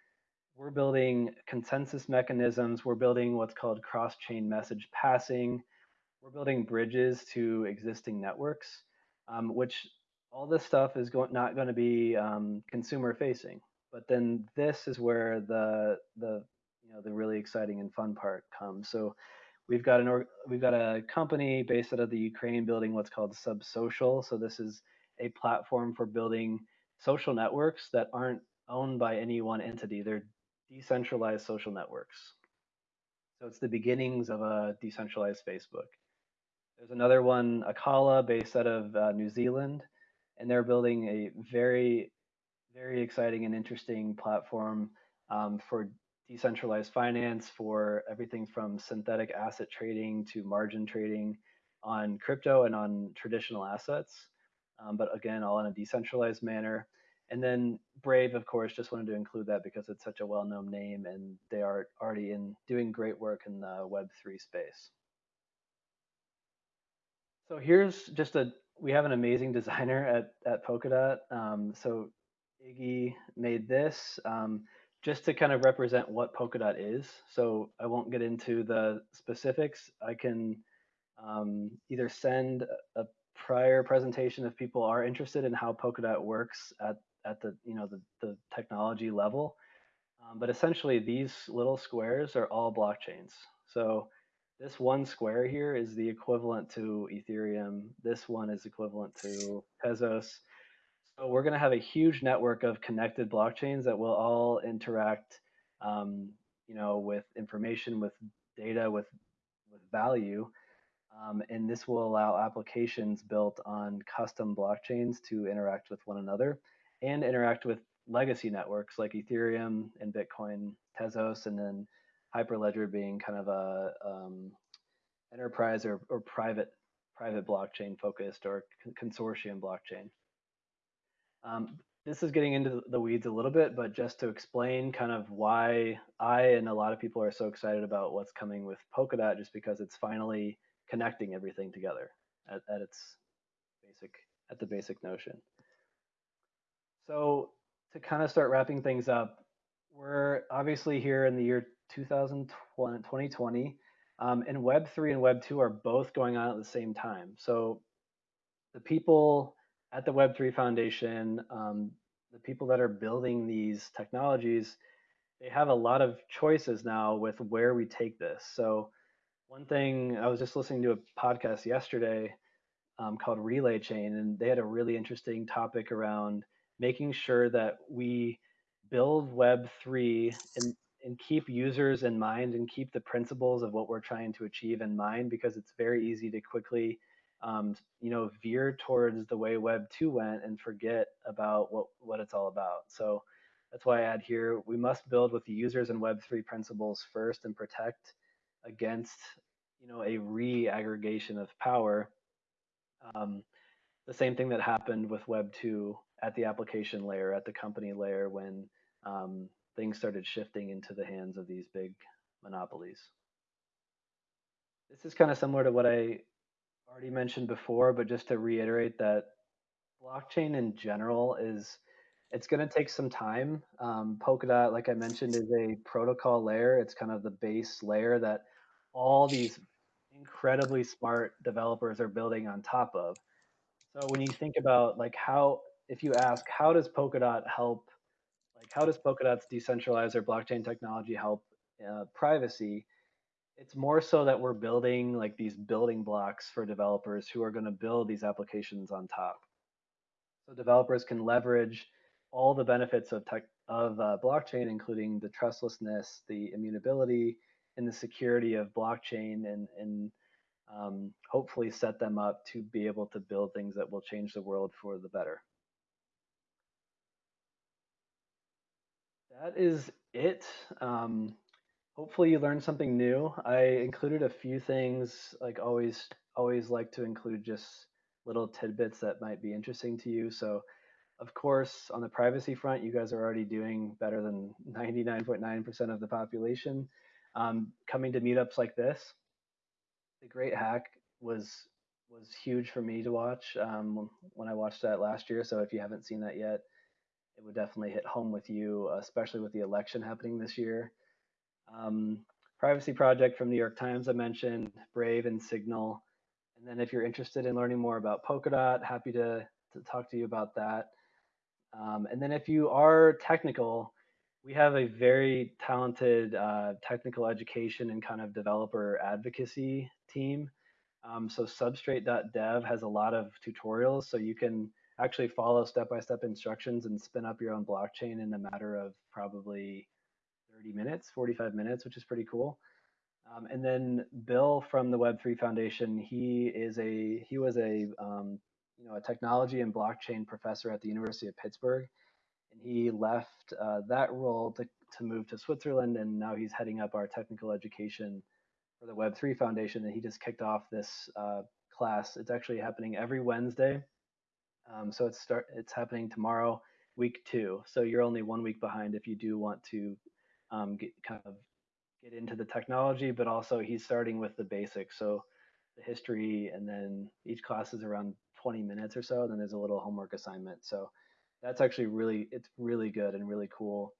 We're building consensus mechanisms. We're building what's called cross chain message passing. We're building bridges to existing networks, um, which all this stuff is go not going to be um, consumer facing. But then this is where the the you know the really exciting and fun part comes. So We've got an we've got a company based out of the Ukraine building what's called Subsocial. So this is a platform for building social networks that aren't owned by any one entity. They're decentralized social networks. So it's the beginnings of a decentralized Facebook. There's another one, Acala, based out of uh, New Zealand, and they're building a very, very exciting and interesting platform um, for decentralized finance for everything from synthetic asset trading to margin trading on crypto and on traditional assets. Um, but again, all in a decentralized manner. And then Brave, of course, just wanted to include that because it's such a well-known name and they are already in doing great work in the Web3 space. So here's just a, we have an amazing [laughs] designer at, at Polkadot. Um, so Iggy made this. Um, just to kind of represent what Polkadot is. So I won't get into the specifics. I can um, either send a prior presentation if people are interested in how Polkadot works at, at the, you know, the, the technology level. Um, but essentially these little squares are all blockchains. So this one square here is the equivalent to Ethereum. This one is equivalent to Tezos. So we're going to have a huge network of connected blockchains that will all interact, um, you know, with information, with data, with with value, um, and this will allow applications built on custom blockchains to interact with one another and interact with legacy networks like Ethereum and Bitcoin, Tezos, and then Hyperledger being kind of a um, enterprise or, or private private blockchain focused or consortium blockchain. Um, this is getting into the weeds a little bit, but just to explain kind of why I and a lot of people are so excited about what's coming with Polkadot, just because it's finally connecting everything together at, at its basic at the basic notion. So to kind of start wrapping things up, we're obviously here in the year 2020, um, and Web3 and Web2 are both going on at the same time. So the people at the Web3 Foundation, um, the people that are building these technologies, they have a lot of choices now with where we take this. So one thing I was just listening to a podcast yesterday um, called Relay Chain, and they had a really interesting topic around making sure that we build Web3 and, and keep users in mind and keep the principles of what we're trying to achieve in mind because it's very easy to quickly um, you know, veer towards the way Web 2 went and forget about what, what it's all about. So that's why I add here, we must build with the users and Web 3 principles first and protect against, you know, a re-aggregation of power. Um, the same thing that happened with Web 2 at the application layer, at the company layer, when um, things started shifting into the hands of these big monopolies. This is kind of similar to what I already mentioned before, but just to reiterate that blockchain in general is it's going to take some time. Um, Polkadot, like I mentioned, is a protocol layer. It's kind of the base layer that all these incredibly smart developers are building on top of. So when you think about like how, if you ask, how does Polkadot help, like how does Polkadot's decentralized or blockchain technology help uh, privacy? It's more so that we're building like these building blocks for developers who are going to build these applications on top. So developers can leverage all the benefits of tech of uh, blockchain, including the trustlessness, the immutability, and the security of blockchain, and and um, hopefully set them up to be able to build things that will change the world for the better. That is it. Um, hopefully you learned something new. I included a few things, like always, always like to include just little tidbits that might be interesting to you. So, of course, on the privacy front, you guys are already doing better than 99.9% of the population. Um, coming to meetups like this, the Great Hack was was huge for me to watch um, when I watched that last year. So if you haven't seen that yet, it would definitely hit home with you, especially with the election happening this year. Um, Privacy Project from New York Times, I mentioned, Brave and Signal. And then if you're interested in learning more about Polkadot, happy to, to talk to you about that. Um, and then if you are technical, we have a very talented uh, technical education and kind of developer advocacy team. Um, so substrate.dev has a lot of tutorials, so you can actually follow step-by-step -step instructions and spin up your own blockchain in a matter of probably 30 minutes, 45 minutes, which is pretty cool. Um, and then Bill from the Web3 Foundation, he is a he was a um, you know a technology and blockchain professor at the University of Pittsburgh, and he left uh, that role to to move to Switzerland, and now he's heading up our technical education for the Web3 Foundation. And he just kicked off this uh, class. It's actually happening every Wednesday, um, so it's start it's happening tomorrow, week two. So you're only one week behind if you do want to um, get, kind of get into the technology, but also he's starting with the basics. So the history, and then each class is around 20 minutes or so. And then there's a little homework assignment. So that's actually really, it's really good and really cool.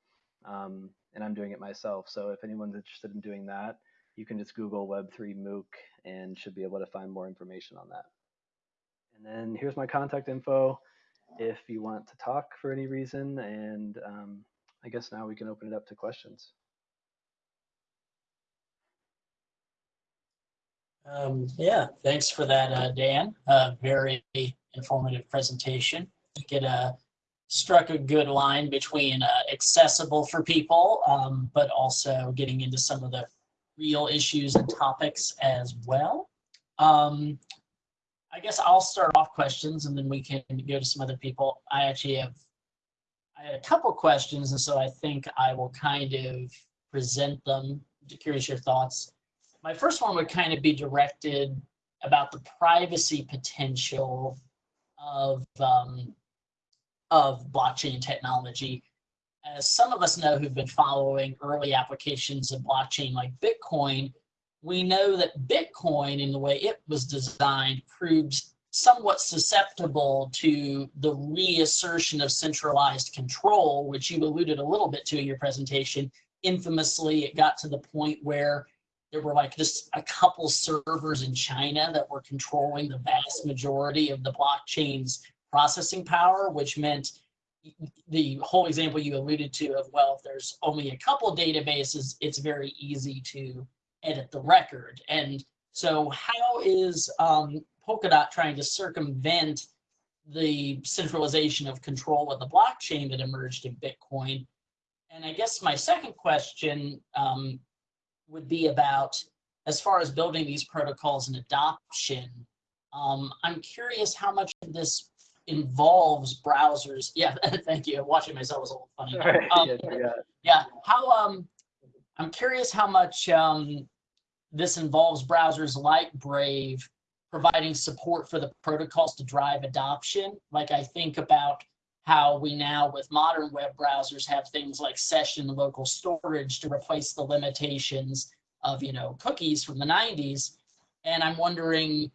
Um, and I'm doing it myself. So if anyone's interested in doing that, you can just Google Web3 MOOC and should be able to find more information on that. And then here's my contact info if you want to talk for any reason. And um, I guess now we can open it up to questions. Um, yeah, thanks for that, uh, Dan. Uh, very informative presentation. I think it uh, struck a good line between uh, accessible for people, um, but also getting into some of the real issues and topics as well. Um, I guess I'll start off questions and then we can go to some other people. I actually have a couple questions, and so I think I will kind of present them. I'm curious your thoughts. My first one would kind of be directed about the privacy potential of um, of blockchain technology. As some of us know who've been following early applications of blockchain like Bitcoin, we know that Bitcoin, in the way it was designed, proves somewhat susceptible to the reassertion of centralized control, which you alluded a little bit to in your presentation. Infamously, it got to the point where there were like just a couple servers in China that were controlling the vast majority of the blockchain's processing power, which meant the whole example you alluded to of, well, if there's only a couple databases, it's very easy to edit the record. And so how is um, Polkadot trying to circumvent the centralization of control of the blockchain that emerged in Bitcoin? And I guess my second question um, would be about, as far as building these protocols and adoption, um, I'm curious how much of this involves browsers. Yeah, [laughs] thank you. Watching myself was a little funny. Um, yeah, yeah. yeah, how um, I'm curious how much um, this involves browsers like Brave providing support for the protocols to drive adoption. Like I think about how we now with modern web browsers have things like session local storage to replace the limitations of you know cookies from the 90s and i'm wondering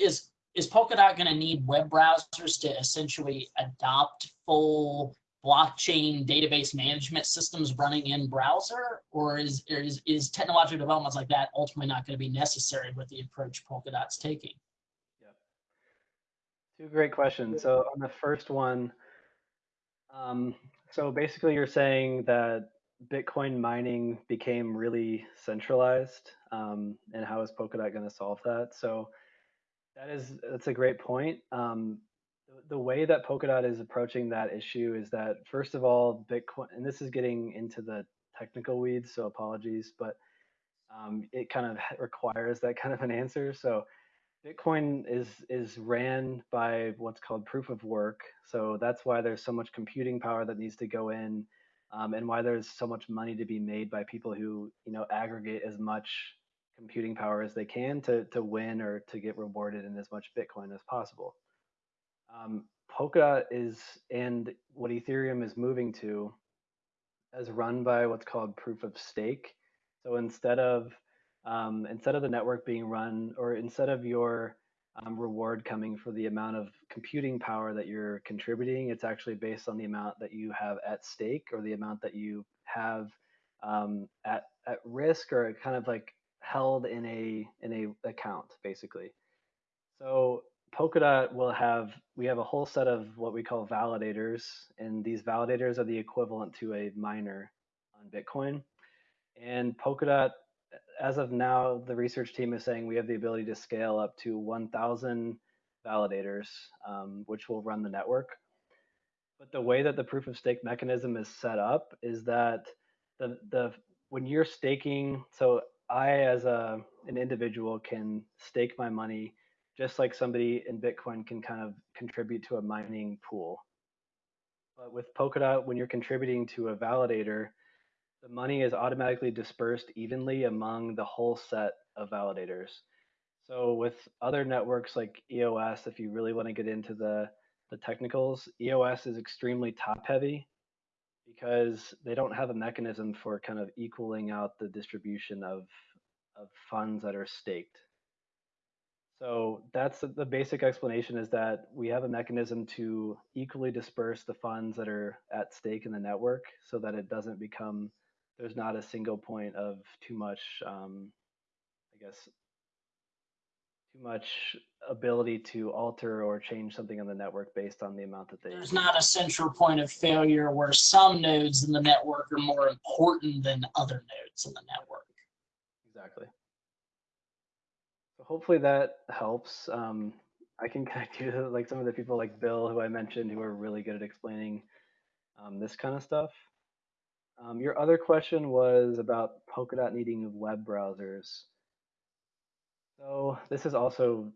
is is polkadot going to need web browsers to essentially adopt full blockchain database management systems running in browser or is is, is technological developments like that ultimately not going to be necessary with the approach polkadot's taking Two great questions. So on the first one, um, so basically you're saying that Bitcoin mining became really centralized, um, and how is Polkadot going to solve that? So that is that's a great point. Um, the, way that Polkadot is approaching that issue is that first of all, Bitcoin, and this is getting into the technical weeds, so apologies, but um, it kind of [laughs] requires that kind of an answer. So Bitcoin is is ran by what's called proof of work. So that's why there's so much computing power that needs to go in, um, and why there's so much money to be made by people who you know aggregate as much computing power as they can to to win or to get rewarded in as much Bitcoin as possible. Um, Polkadot is and what Ethereum is moving to, is run by what's called proof of stake. So instead of um, instead of the network being run or instead of your um, reward coming for the amount of computing power that you're contributing, it's actually based on the amount that you have at stake or the amount that you have um, at at risk or kind of like held in a in a account basically. So Polkadot will have we have a whole set of what we call validators, and these validators are the equivalent to a miner on Bitcoin. And Polkadot as of now, the research team is saying we have the ability to scale up to 1,000 validators, um, which will run the network. But the way that the proof of stake mechanism is set up is that the the when you're staking, so I as a an individual can stake my money just like somebody in Bitcoin can kind of contribute to a mining pool. But with Polkadot, when you're contributing to a validator, the money is automatically dispersed evenly among the whole set of validators. So with other networks like EOS, if you really want to get into the, the technicals, EOS is extremely top heavy because they don't have a mechanism for kind of equaling out the distribution of, of funds that are staked. So that's the basic explanation is that we have a mechanism to equally disperse the funds that are at stake in the network so that it doesn't become there's not a single point of too much, um, I guess, too much ability to alter or change something on the network based on the amount that they. There's not a central point of failure where some nodes in the network are more important than other nodes in the network. Exactly. So hopefully that helps. Um, I can connect you to like some of the people like Bill, who I mentioned, who are really good at explaining um, this kind of stuff. Um, your other question was about Polkadot needing web browsers. So this is also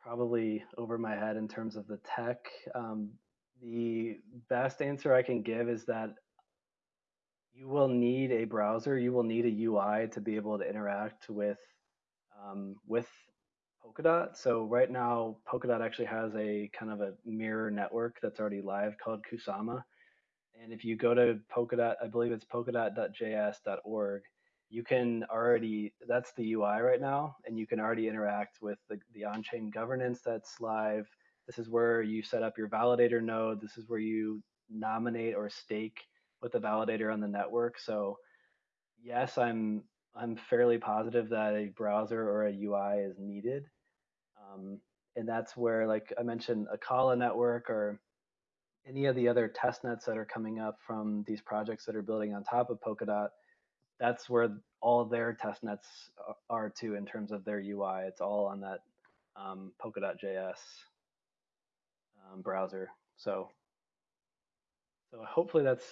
probably over my head in terms of the tech. Um, the best answer I can give is that you will need a browser, you will need a UI to be able to interact with um, with Polkadot. So right now, Polkadot actually has a kind of a mirror network that's already live called Kusama. And if you go to Polkadot, I believe it's polkadot.js.org, you can already, that's the UI right now, and you can already interact with the, the on-chain governance that's live. This is where you set up your validator node. This is where you nominate or stake with the validator on the network. So yes, I'm I'm fairly positive that a browser or a UI is needed. Um, and that's where, like I mentioned, Acala network or any of the other test nets that are coming up from these projects that are building on top of Polkadot, that's where all their test nets are too in terms of their UI. It's all on that um, Polkadot.js um, browser. So, so hopefully that's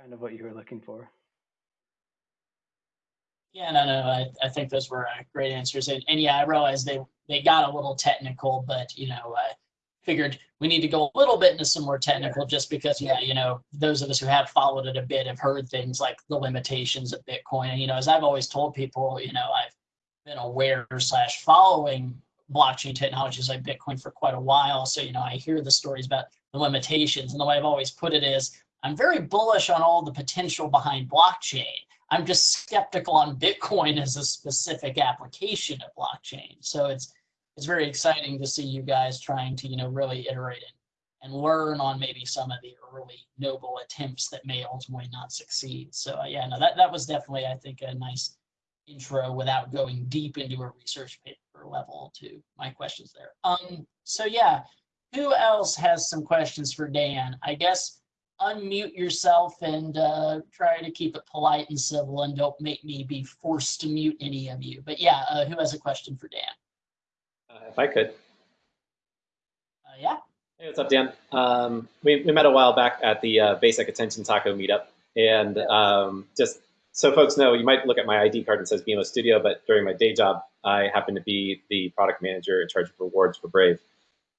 kind of what you were looking for. Yeah, no, no, I, I think those were uh, great answers. And, and yeah, I realized they, they got a little technical, but you know, I figured we need to go a little bit into some more technical just because, yeah, you know, those of us who have followed it a bit have heard things like the limitations of Bitcoin. And, you know, as I've always told people, you know, I've been aware slash following blockchain technologies like Bitcoin for quite a while. So, you know, I hear the stories about the limitations. And the way I've always put it is I'm very bullish on all the potential behind blockchain. I'm just skeptical on Bitcoin as a specific application of blockchain. So it's it's very exciting to see you guys trying to you know really iterate and, and learn on maybe some of the early noble attempts that may ultimately not succeed. So uh, yeah, no, that that was definitely I think a nice intro without going deep into a research paper level to my questions there. Um, so yeah, who else has some questions for Dan? I guess unmute yourself and uh, try to keep it polite and civil and don't make me be forced to mute any of you. But yeah, uh, who has a question for Dan? Uh, if I could. Uh, yeah. Hey, what's up, Dan? Um, we, we met a while back at the uh, Basic Attention Taco meetup. And um, just so folks know, you might look at my ID card and says BMO Studio, but during my day job, I happen to be the product manager in charge of rewards for Brave.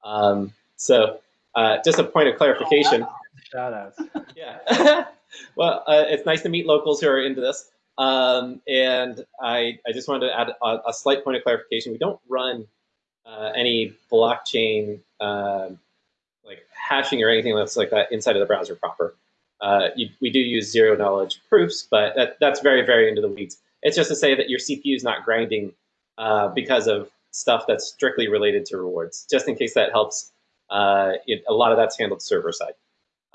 Um, so uh, just a point of clarification. Oh, Shout outs. [laughs] yeah. [laughs] well, uh, it's nice to meet locals who are into this. Um, and I, I just wanted to add a, a, slight point of clarification. We don't run uh, any blockchain uh, like hashing or anything else like that inside of the browser proper. Uh, you, we do use zero knowledge proofs, but that, that's very, very into the weeds. It's just to say that your CPU is not grinding uh, because of stuff that's strictly related to rewards, just in case that helps. Uh, it, a lot of that's handled server side.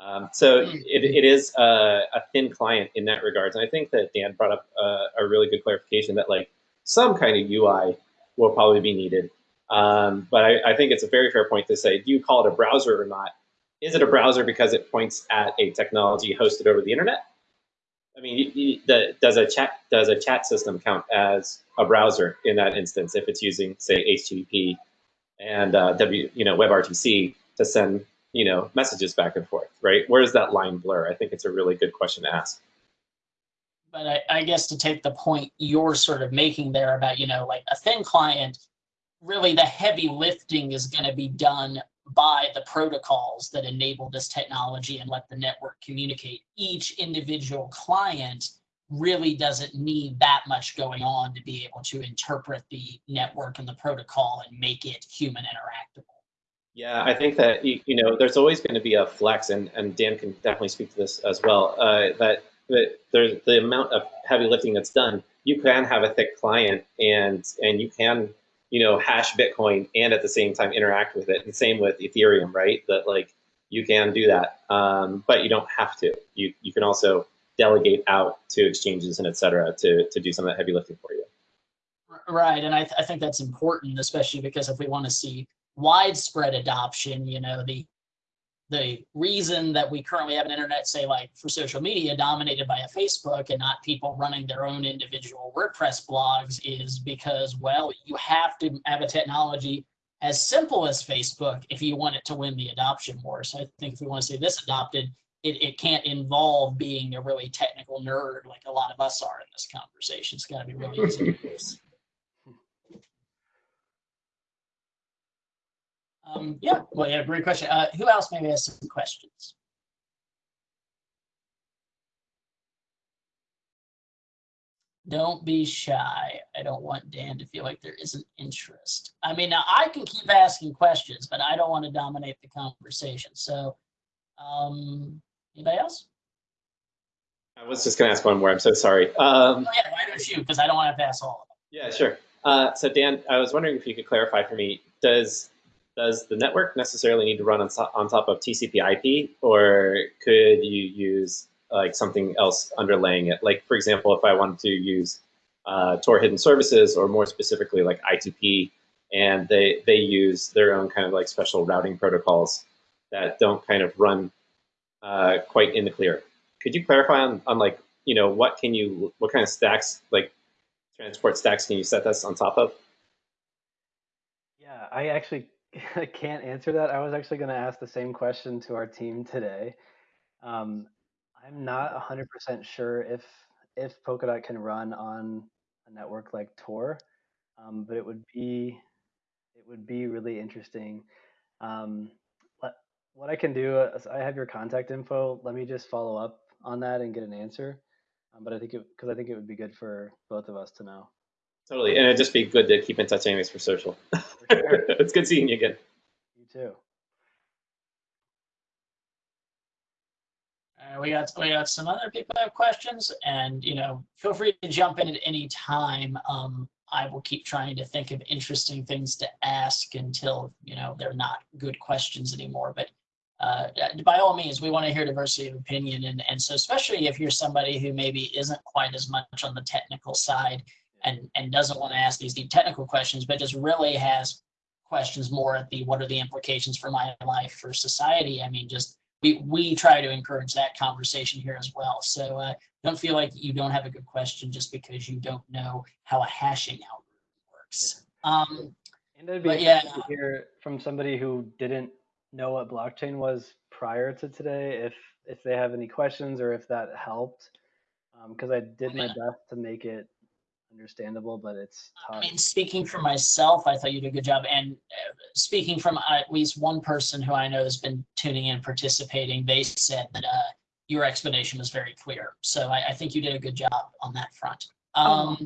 Um, so hmm. it, it is a, a, thin client in that regards. And I think that Dan brought up a, a, really good clarification that like some kind of UI will probably be needed. Um, but I, I, think it's a very fair point to say, do you call it a browser or not? Is it a browser because it points at a technology hosted over the internet? I mean, you, you, the, does a chat does a chat system count as a browser in that instance if it's using say HTTP and uh, W you know WebRTC to send you know, messages back and forth, right? Where does that line blur? I think it's a really good question to ask. But I, I guess to take the point you're sort of making there about, you know, like a thin client, really the heavy lifting is going to be done by the protocols that enable this technology and let the network communicate. Each individual client really doesn't need that much going on to be able to interpret the network and the protocol and make it human interactable. Yeah, I think that you, know there's always going to be a flex, and, and Dan can definitely speak to this as well. Uh, that that there's the amount of heavy lifting that's done. You can have a thick client, and and you can you know hash Bitcoin and at the same time interact with it. And same with Ethereum, right? That like you can do that, um, but you don't have to. You you can also delegate out to exchanges and et cetera to to do some of that heavy lifting for you. Right, and I, th I think that's important, especially because if we want to see widespread adoption, you know, the the reason that we currently have an internet, say like for social media dominated by a Facebook and not people running their own individual WordPress blogs is because, well, you have to have a technology as simple as Facebook if you want it to win the adoption war. So I think if we want to see this adopted, it, it can't involve being a really technical nerd like a lot of us are in this conversation. It's got to be really easy to use. Um, yeah, well, yeah, great question. Uh, who else maybe has some questions? don't be shy. I don't want Dan to feel like there isn't interest. I mean, now I can keep asking questions, but I don't want to dominate the conversation. So, um, anybody else? I was just gonna ask one more. I'm so sorry. Um, Oh, yeah, why don't you? Because I don't want to pass all of them. yeah, sure. Uh, so Dan, I was wondering if you could clarify for me, does does the network necessarily need to run on, on top of TCP/IP, or could you use like something else underlaying it? Like for example, if I wanted to use uh, Tor hidden services, or more specifically like I2P, and they they use their own kind of like special routing protocols that don't kind of run uh, quite in the clear. Could you clarify on, on like you know what can you what kind of stacks like transport stacks can you set this on top of? Yeah, I actually [laughs] can't answer that. I was actually going to ask the same question to our team today. Um, I'm not 100% sure if if Polkadot can run on a network like Tor, um, but it would be it would be really interesting. Um, what what I can do is I have your contact info. Let me just follow up on that and get an answer. Um, but I think it because I think it would be good for both of us to know. Totally, and it'd just be good to keep in touch anyways for social. [laughs] For sure. it's good seeing you again. You too. Uh, we got we got some other people that have questions, and you know, feel free to jump in at any time. Um, I will keep trying to think of interesting things to ask until you know they're not good questions anymore. But uh, by all means, we want to hear diversity of opinion, and and so especially if you're somebody who maybe isn't quite as much on the technical side, and and doesn't want to ask these deep technical questions, but just really has questions more at the what are the implications for my life for society. I mean, just we we try to encourage that conversation here as well. So uh, don't feel like you don't have a good question just because you don't know how a hashing algorithm works. Um, And it'd be yeah. to hear from somebody who didn't know what blockchain was prior to today, if if they have any questions or if that helped. Because I did my best to make it understandable, but it's I mean, speaking for myself, I thought you did a good job. And uh, speaking from at least one person who I know has been tuning in, participating, they said that uh, your explanation was very clear. So I, I think you did a good job on that front. Um,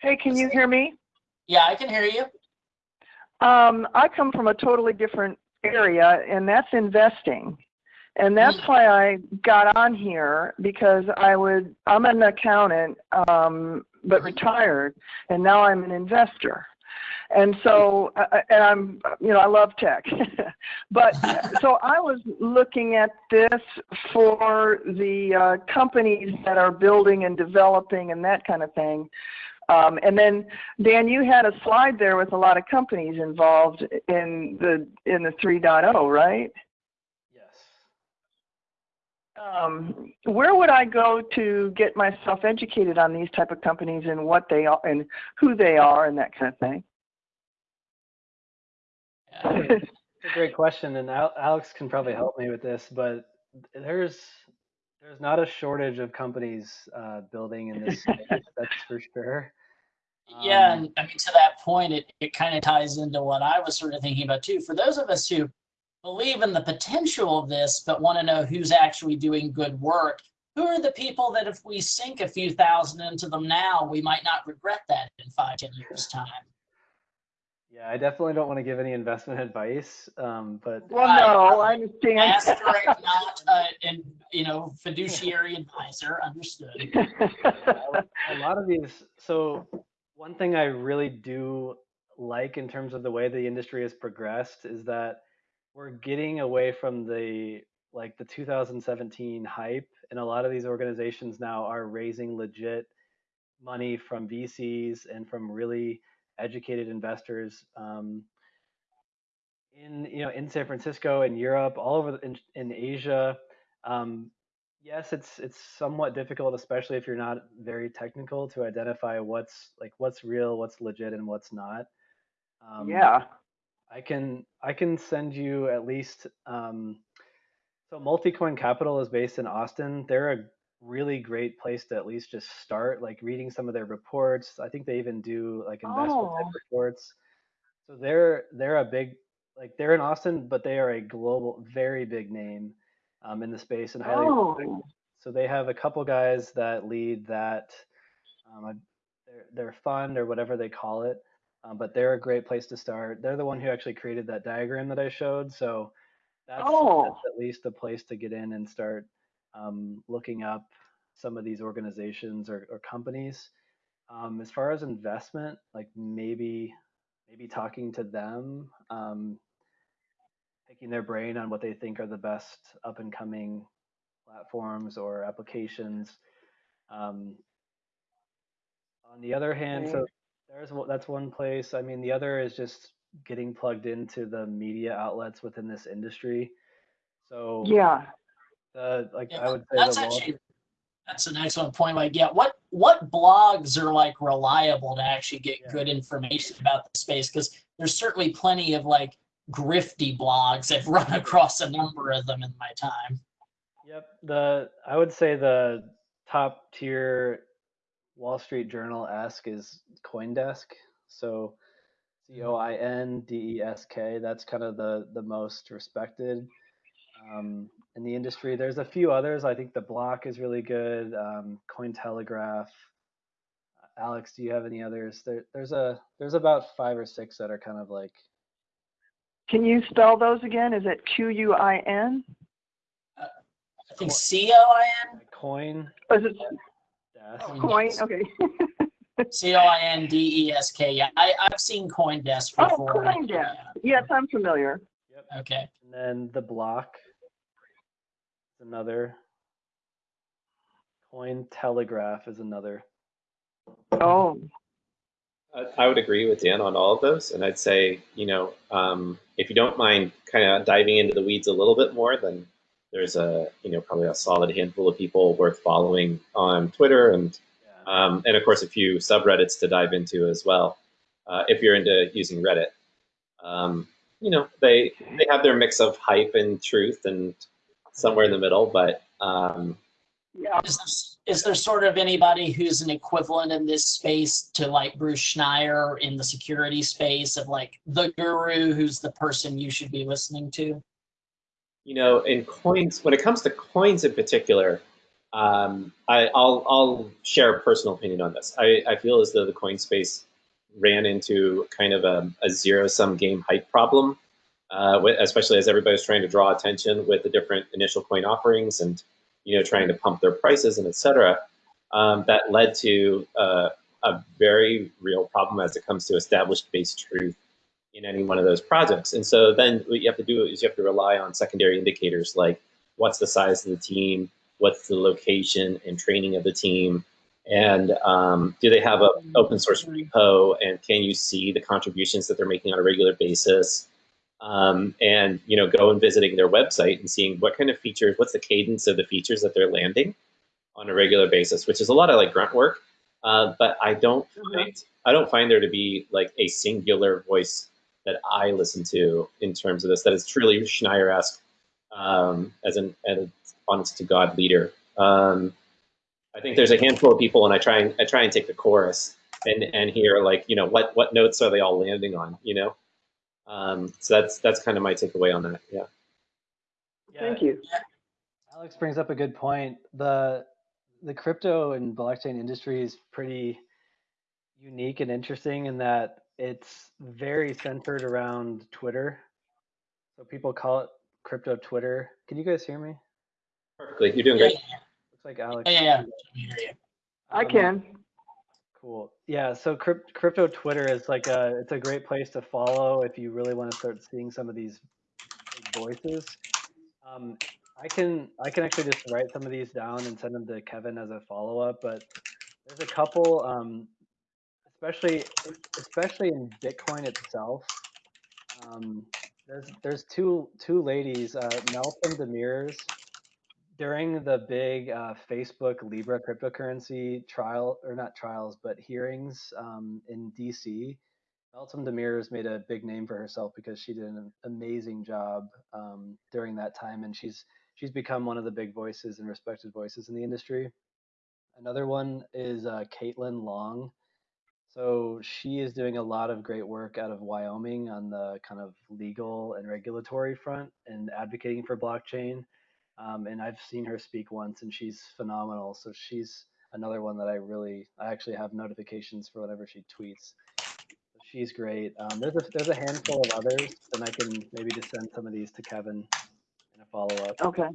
Hey, can you hear me? yeah, I can hear you. Um, I come from a totally different area, and that's investing. And that's why I got on here because I would, I'm an accountant, um, but retired, and now I'm an investor. And so, uh, uh, and I'm, you know, I love tech. [laughs] but [laughs] so I was looking at this for the uh, companies that are building and developing and that kind of thing. Um, and then Dan, you had a slide there with a lot of companies involved in the in the 3.0, right? Yes. Um, where would I go to get myself educated on these type of companies and what they are and who they are and that kind of thing? Yeah. It's a great question, and Alex can probably help me with this, but there's there's not a shortage of companies uh, building in this space, [laughs] that's for sure. Yeah, Um, and I mean to that point, it, it kind of ties into what I was sort of thinking about too. For those of us who believe in the potential of this, but want to know who's actually doing good work, who are the people that if we sink a few thousand into them now, we might not regret that in five, ten years time. Yeah, I definitely don't want to give any investment [laughs] advice, um, but Well, no, I understand. Asterisk not uh, an you know fiduciary advisor, understood. [laughs] a lot of these. So one thing I really do like in terms of the way the industry has progressed is that we're getting away from the like the 2017 hype, and a lot of these organizations now are raising legit money from VCs and from really educated investors um, in you know in San Francisco in Europe, all over the, in, in Asia. Um, yes, it's it's somewhat difficult, especially if you're not very technical, to identify what's like what's real, what's legit, and what's not. Um, yeah. I can I can send you at least um, so Multicoin Capital is based in Austin. They're a really great place to at least just start, like reading some of their reports. I think they even do like investment type Oh. reports. So they're they're a big like they're in Austin, but they are a global, very big name um, in the space and highly respected. Oh, so they have a couple guys that lead that um, their their fund or whatever they call it. Um, but they're a great place to start. They're the one who actually created that diagram that I showed. So that's, Oh. that's at least a place to get in and start um, looking up some of these organizations or, or companies. Um, as far as investment, like maybe maybe talking to them, um, picking their brain on what they think are the best up and coming platforms or applications. Um, on the other hand, so. There's one- that's one place. I mean, the other is just getting plugged into the media outlets within this industry. So Yeah. the like Yeah, I would say That's the Wall actually, that's an excellent point. Like, yeah, what, what blogs are like reliable to actually get Yeah. good information about the space? Because there's certainly plenty of like grifty blogs. I've run [laughs] across a number of them in my time. Yep. The I would say the top tier Wall Street Journal esque is CoinDesk. So C O I N D E S K. That's kind of the the most respected um, in the industry. There's a few others. I think the Block is really good. Um, Cointelegraph. Alex, do you have any others? There, there's a there's about five or six that are kind of like Can you spell those again? Is it Q U I N? I think C O I N, Coin is it Desk. Coin- Coin? Okay. [laughs] C O I N D E S K. Yeah, I, I've seen CoinDesk Oh, before. CoinDesk. Yes, I'm familiar. Yep. Okay. And then the block is another. Coin Telegraph is another. Oh, I, I would agree with Dan on all of those, and I'd say, you know, um, if you don't mind kind of diving into the weeds a little bit more, then there's a, you know, probably a solid handful of people worth following on Twitter, and Yeah. um, and of course a few subreddits to dive into as well, uh, if you're into using Reddit. Um, you know, they they have their mix of hype and truth, and somewhere in the middle, but um, yeah. Is there, is there sort of anybody who's an equivalent in this space to like Bruce Schneier in the security space of like the guru who's the person you should be listening to? You know, in coins, when it comes to coins in particular, um, I, I'll, I'll share a personal opinion on this. I, I feel as though the coin space ran into kind of a, a zero-sum game hype problem, uh, especially as everybody's trying to draw attention with the different initial coin offerings and, you know, trying to pump their prices and et cetera. Um, that led to uh, a very real problem as it comes to established base truth in any one of those projects. And so then what you have to do is you have to rely on secondary indicators like what's the size of the team, what's the location and training of the team, and um, do they have an open source repo, and can you see the contributions that they're making on a regular basis? Um, and you know, go and visiting their website and seeing what kind of features, what's the cadence of the features that they're landing on a regular basis, which is a lot of like grunt work. Uh, but I don't find I don't find there to be like a singular voice that I listen to in terms of this that is truly Schneier-esque um, as an, an honest to God leader. Um, I think there's a handful of people, and I try and I try and take the chorus and and hear like you know what what notes are they all landing on, you know. Um, so that's that's kind of my takeaway on that. Yeah. Yeah, Thank you. Alex brings up a good point. The the crypto and blockchain industry is pretty unique and interesting in that it's very centered around Twitter. So people call it crypto Twitter. Can you guys hear me? Perfectly. You're doing Yeah, great. Looks like Alex. yeah, yeah. I hear. I Um, can. Cool. Yeah. So crypt, crypto Twitter is like a it's a great place to follow if you really want to start seeing some of these voices. Um, I can I can actually just write some of these down and send them to Kevin as a follow up. But there's a couple, um, especially especially in Bitcoin itself. Um, there's there's two two ladies, uh, Meltem Demirors during the big uh, Facebook Libra cryptocurrency trial, or not trials, but hearings um, in DC, Meltem Demirors made a big name for herself because she did an amazing job um, during that time, and she's she's become one of the big voices and respected voices in the industry. Another one is uh, Caitlin Long. So she is doing a lot of great work out of Wyoming on the kind of legal and regulatory front and advocating for blockchain. Um, and I've seen her speak once, and she's phenomenal. So she's another one that I really, I actually have notifications for whenever she tweets. She's great. Um, there's a there's a handful of others, and I can maybe just send some of these to Kevin in a follow up. Okay,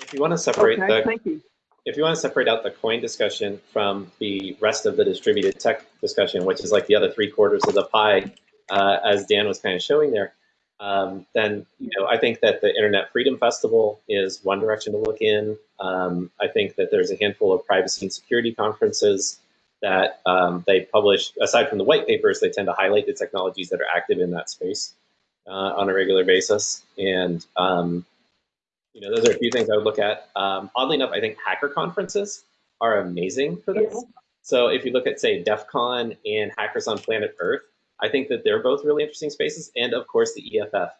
If you want to separate okay, the thank you. If you want to separate out the coin discussion from the rest of the distributed tech discussion, which is like the other three quarters of the pie, uh, as Dan was kind of showing there, um, then you know I think that the Internet Freedom Festival is one direction to look in. Um, I think that there's a handful of privacy and security conferences that um, they publish. Aside from the white papers, they tend to highlight the technologies that are active in that space uh, on a regular basis, and um, you know, those are a few things I would look at. Um, oddly enough, I think hacker conferences are amazing for this. So if you look at, say, DEF CON and Hackers on Planet Earth, I think that they're both really interesting spaces. And of course, the EFF.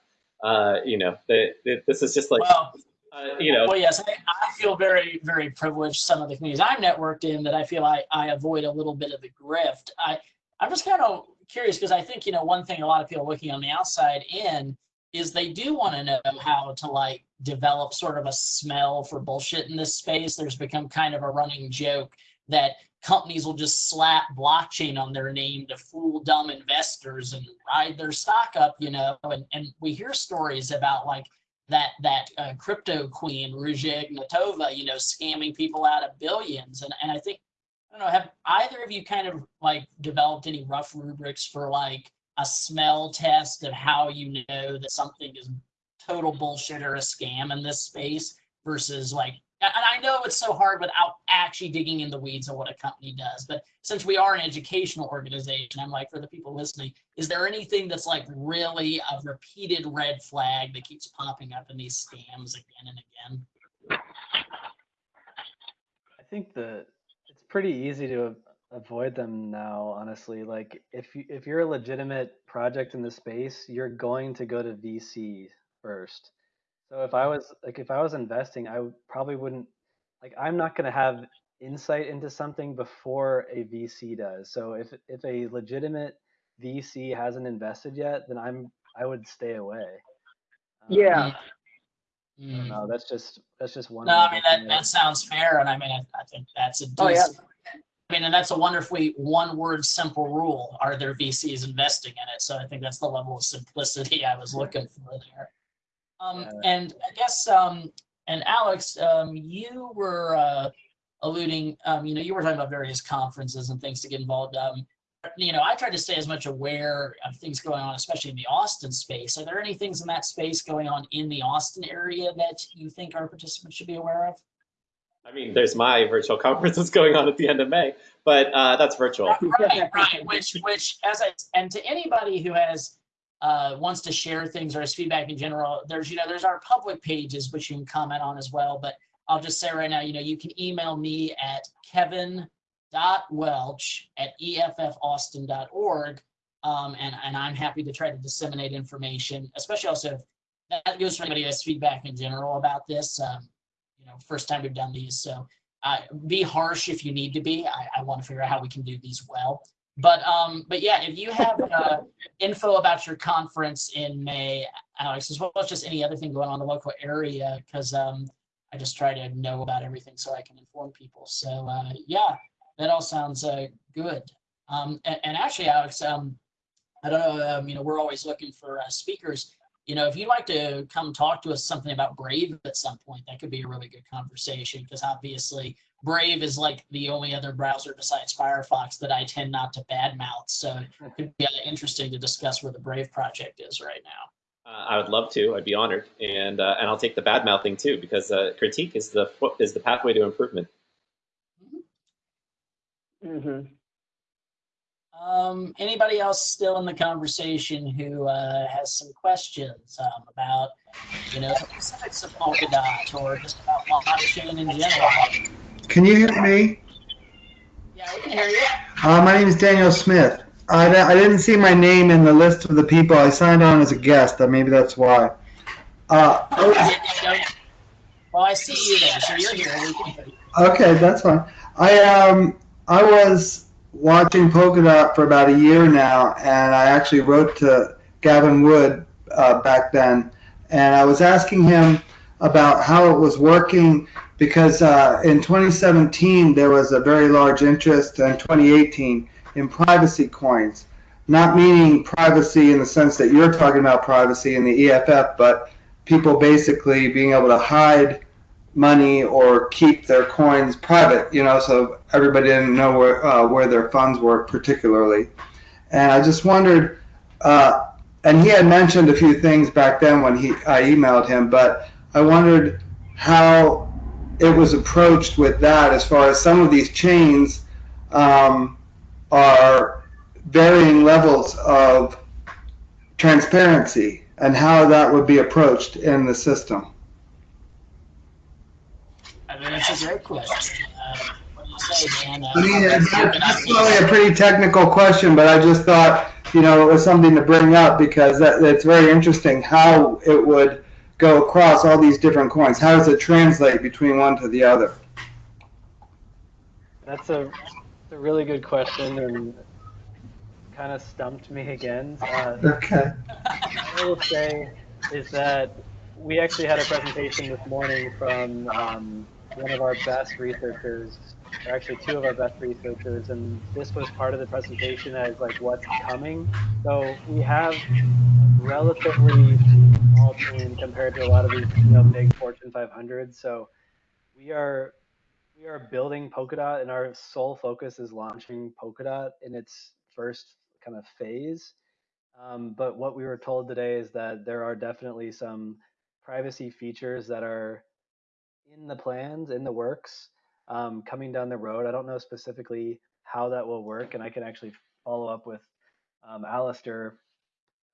Uh, you know, the, the, this is just like, Well, uh, you know, Well, yes, I, I feel very, very privileged. Some of the communities I'm networked in that I feel I, I avoid a little bit of the grift. I, I'm just kind of curious because I think, you know, one thing a lot of people looking on the outside in is they do want to know how to like develop sort of a smell for bullshit in this space. There's become kind of a running joke that companies will just slap blockchain on their name to fool dumb investors and ride their stock up, you know, and, and we hear stories about like that that uh, crypto queen Ruja Ignatova, you know, scamming people out of billions. And and I think I don't know, have either of you kind of like developed any rough rubrics for like a smell test of how you know that something is total bullshit or a scam in this space versus like and I know it's so hard without actually digging in the weeds of what a company does, but since we are an educational organization, I'm like, for the people listening, is there anything that's like really a repeated red flag that keeps popping up in these scams again and again? I think the it's pretty easy to avoid them now, honestly. Like if you if you're a legitimate project in the space, you're going to go to VC first. So if I was like if I was investing, I probably wouldn't like I'm not going to have insight into something before a VC does. So if if a legitimate VC hasn't invested yet, then I'm I would stay away. Um, Yeah. Mm. No, that's just that's just one. No, I mean, looking that, it. that sounds fair, and I mean, I, I think that's a Oh, yeah. I mean, and that's a wonderfully one-word simple rule. Are there VCs investing in it? So I think that's the level of simplicity I was looking for there. Um, and I guess, um, and Alex, um, you were uh, alluding, um, you know, you were talking about various conferences and things to get involved. Um, you know, I try to stay as much aware of things going on, especially in the Austin space. Are there any things in that space going on in the Austin area that you think our participants should be aware of? I mean, there's my virtual [laughs] conference that's going on at the end of May, but uh, that's virtual. Right, right. Which, which, as I, and to anybody who has, uh, wants to share things or has feedback in general, there's, you know, there's our public pages, which you can comment on as well. But I'll just say right now, you know, you can email me at kevin.welch at E efffaustin.org. Um, and, and I'm happy to try to disseminate information, especially also if that goes for anybody who has feedback in general about this. Um, you know, first time we've done these. So uh, be harsh if you need to be. I, I want to figure out how we can do these well. But um, but yeah, if you have uh, info about your conference in May, Alex, as well as just any other thing going on in the local area, because um, I just try to know about everything so I can inform people. So uh, yeah, that all sounds uh, good. Um, and, and actually, Alex, um, I don't know, um, you know, we're always looking for uh, speakers. You know, if you'd like to come talk to us something about Brave at some point, that could be a really good conversation because obviously Brave is like the only other browser besides Firefox that I tend not to badmouth. So it could be uh, interesting to discuss where the Brave project is right now. Uh, I would love to. I'd be honored, and uh, and I'll take the bad mouthing too because uh, critique is the is the pathway to improvement. hmm Um, anybody else still in the conversation who uh, has some questions um, about, you know, specifics of Polkadot or just about blockchain in general? Can you hear me? Yeah, we can hear you. Uh, my name is Daniel Smith. I, I didn't see my name in the list of the people. I signed on as a guest. Maybe that's why. Uh, Oh. Well, I see you there, so you're here. We can hear you. okay, that's fine. I um I was watching Polkadot for about a year now, and I actually wrote to Gavin Wood uh, back then, and I was asking him about how it was working because uh, in 2017 there was a very large interest in 2018 in privacy coins. Not meaning privacy in the sense that you're talking about privacy in the EFF, but people basically being able to hide money or keep their coins private, you know, so everybody didn't know where, uh, where their funds were particularly. And I just wondered, uh, and he had mentioned a few things back then when he I emailed him, but I wondered how it was approached with that as far as some of these chains um, are varying levels of transparency and how that would be approached in the system. I mean, that's a great question. Uh, what do you say, Dan? Uh, I mean, that's that's that's- probably a pretty technical question, but I just thought, you know, it was something to bring up because that, that's very interesting how it would go across all these different coins. How does it translate between one to the other? That's a, a really good question and kind of stumped me again. Uh, Okay. I will say is that we actually had a presentation this morning from um, one of our best researchers, or actually two of our best researchers, and this was part of the presentation as like what's coming. So we have relatively small team compared to a lot of these you know big Fortune 500. So we are we are building Polkadot, and our sole focus is launching Polkadot in its first kind of phase. Um, but what we were told today is that there are definitely some privacy features that are in the plans, in the works, um, coming down the road. I don't know specifically how that will work, and I can actually follow up with um, Alistair,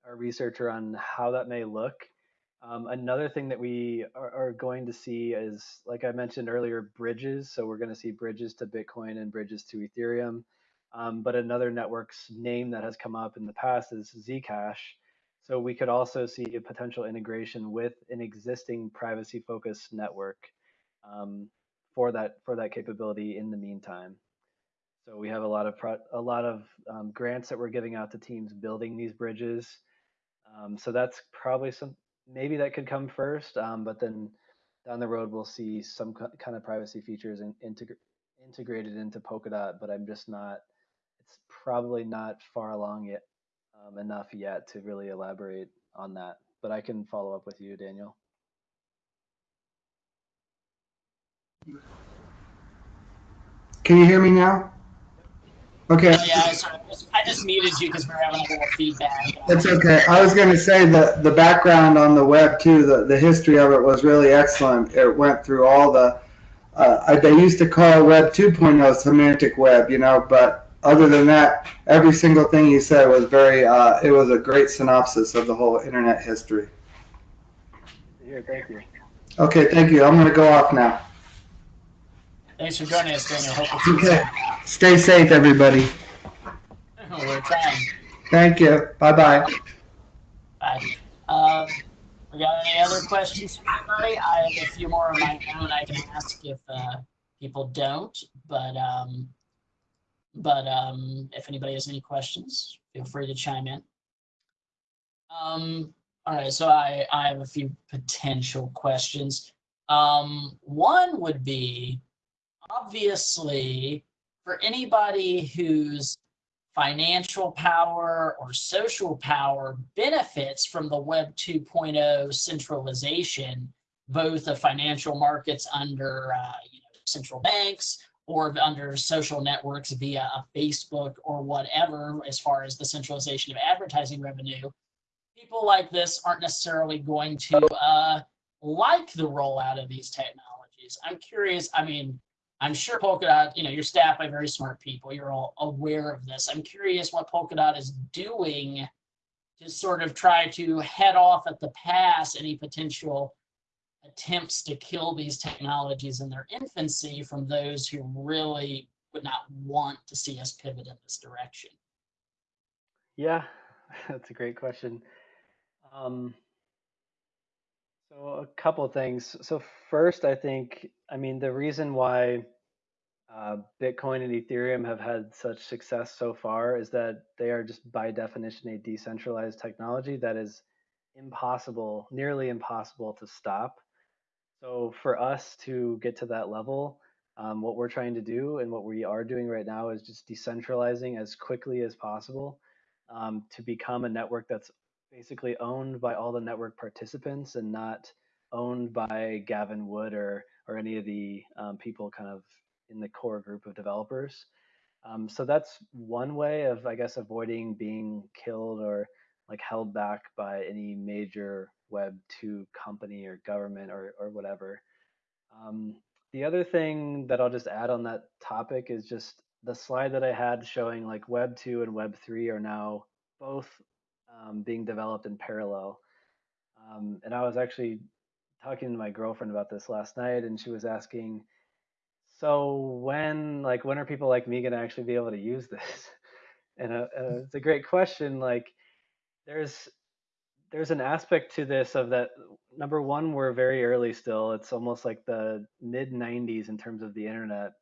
our researcher, on how that may look. Um, another thing that we are, are going to see is, like I mentioned earlier, bridges. So we're going to see bridges to Bitcoin and bridges to Ethereum. Um, but another network's name that has come up in the past is Zcash. So we could also see a potential integration with an existing privacy-focused network um, for that for that capability in the meantime. So we have a lot of pro- a lot of um, grants that we're giving out to teams building these bridges. Um, so that's probably some maybe that could come first, um, but then down the road we'll see some ki- kind of privacy features in, integr- integrated into Polkadot. But I'm just not it's probably not far along yet um, enough yet to really elaborate on that. But I can follow up with you, Daniel. Can you hear me now? Okay. Yeah, I, sorry, I just- I just muted you because we were having a little feedback. That's okay. I was going to say that the background on the web too, the, the history of it was really excellent. It went through all the, uh, I, they used to call Web 2.0 semantic web, you know, but other than that, every single thing you said was very, uh, it was a great synopsis of the whole internet history. Here, thank you. Okay, thank you. I'm going to go off now. Thanks for joining us, Daniel. Hope it's Okay. Stay safe, everybody. [laughs] We're trying. Thank you. Bye bye. Bye. Um, we got any other questions from anybody? I have a few more of my own I can ask if uh, people don't, but um, but um, if anybody has any questions, feel free to chime in. Um, all right, so I, I have a few potential questions. Um, one would be obviously for anybody whose financial power or social power benefits from the Web 2.0 centralization, both of financial markets under uh, you know, central banks or under social networks via a Facebook or whatever, as far as the centralization of advertising revenue. People like this aren't necessarily going to uh, like the rollout of these technologies. I'm curious, I mean, I'm sure Polkadot, you know, you're staffed by very smart people. You're all aware of this. I'm curious what Polkadot is doing to sort of try to head off at the pass any potential attempts to kill these technologies in their infancy from those who really would not want to see us pivot in this direction. Yeah, [laughs] that's a great question. Um, so a couple of things. So first, I think, I mean, the reason why uh, Bitcoin and Ethereum have had such success so far is that they are just by definition a decentralized technology that is impossible, nearly impossible to stop. So for us to get to that level, um, what we're trying to do and what we are doing right now is just decentralizing as quickly as possible um, to become a network that's basically owned by all the network participants and not owned by Gavin Wood or or any of the um, people kind of in the core group of developers. Um, so that's one way of, I guess, avoiding being killed or like held back by any major Web 2 company or government or, or whatever. Um, the other thing that I'll just add on that topic is just the slide that I had showing like Web 2 and Web 3 are now both um, being developed in parallel. Um, and I was actually talking to my girlfriend about this last night, and she was asking, so when like when are people like me going to actually be able to use this? [laughs] And uh, uh, it's a great question. Like there's there's an aspect to this of that number one we're very early still it's almost like the mid 90s in terms of the internet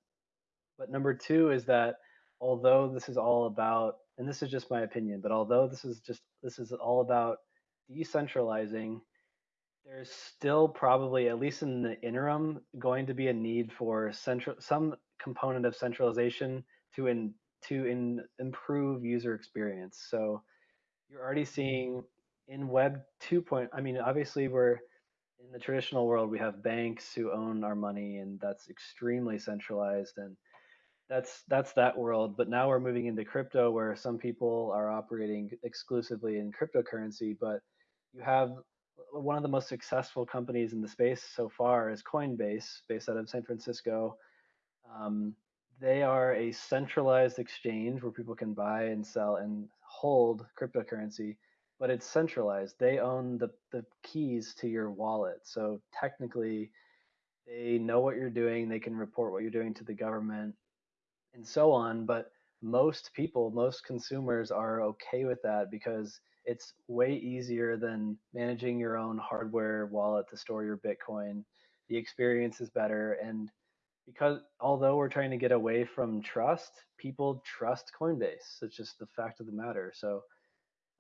but number two is that although this is all about and this is just my opinion but although this is just this is all about decentralizing there's still probably at least in the interim going to be a need for central some component of centralization to in to in, improve user experience so you're already seeing in web 2. Point, I mean, obviously we're in the traditional world, we have banks who own our money and that's extremely centralized and that's that's that world. But now we're moving into crypto where some people are operating exclusively in cryptocurrency, but you have one of the most successful companies in the space so far is Coinbase, based out of San Francisco. Um, they are a centralized exchange where people can buy and sell and hold cryptocurrency but it's centralized. They own the, the keys to your wallet. So technically, they know what you're doing. They can report what you're doing to the government and so on. But most people, most consumers are okay with that because it's way easier than managing your own hardware wallet to store your Bitcoin. The experience is better. And because although we're trying to get away from trust, people trust Coinbase. It's just the fact of the matter. So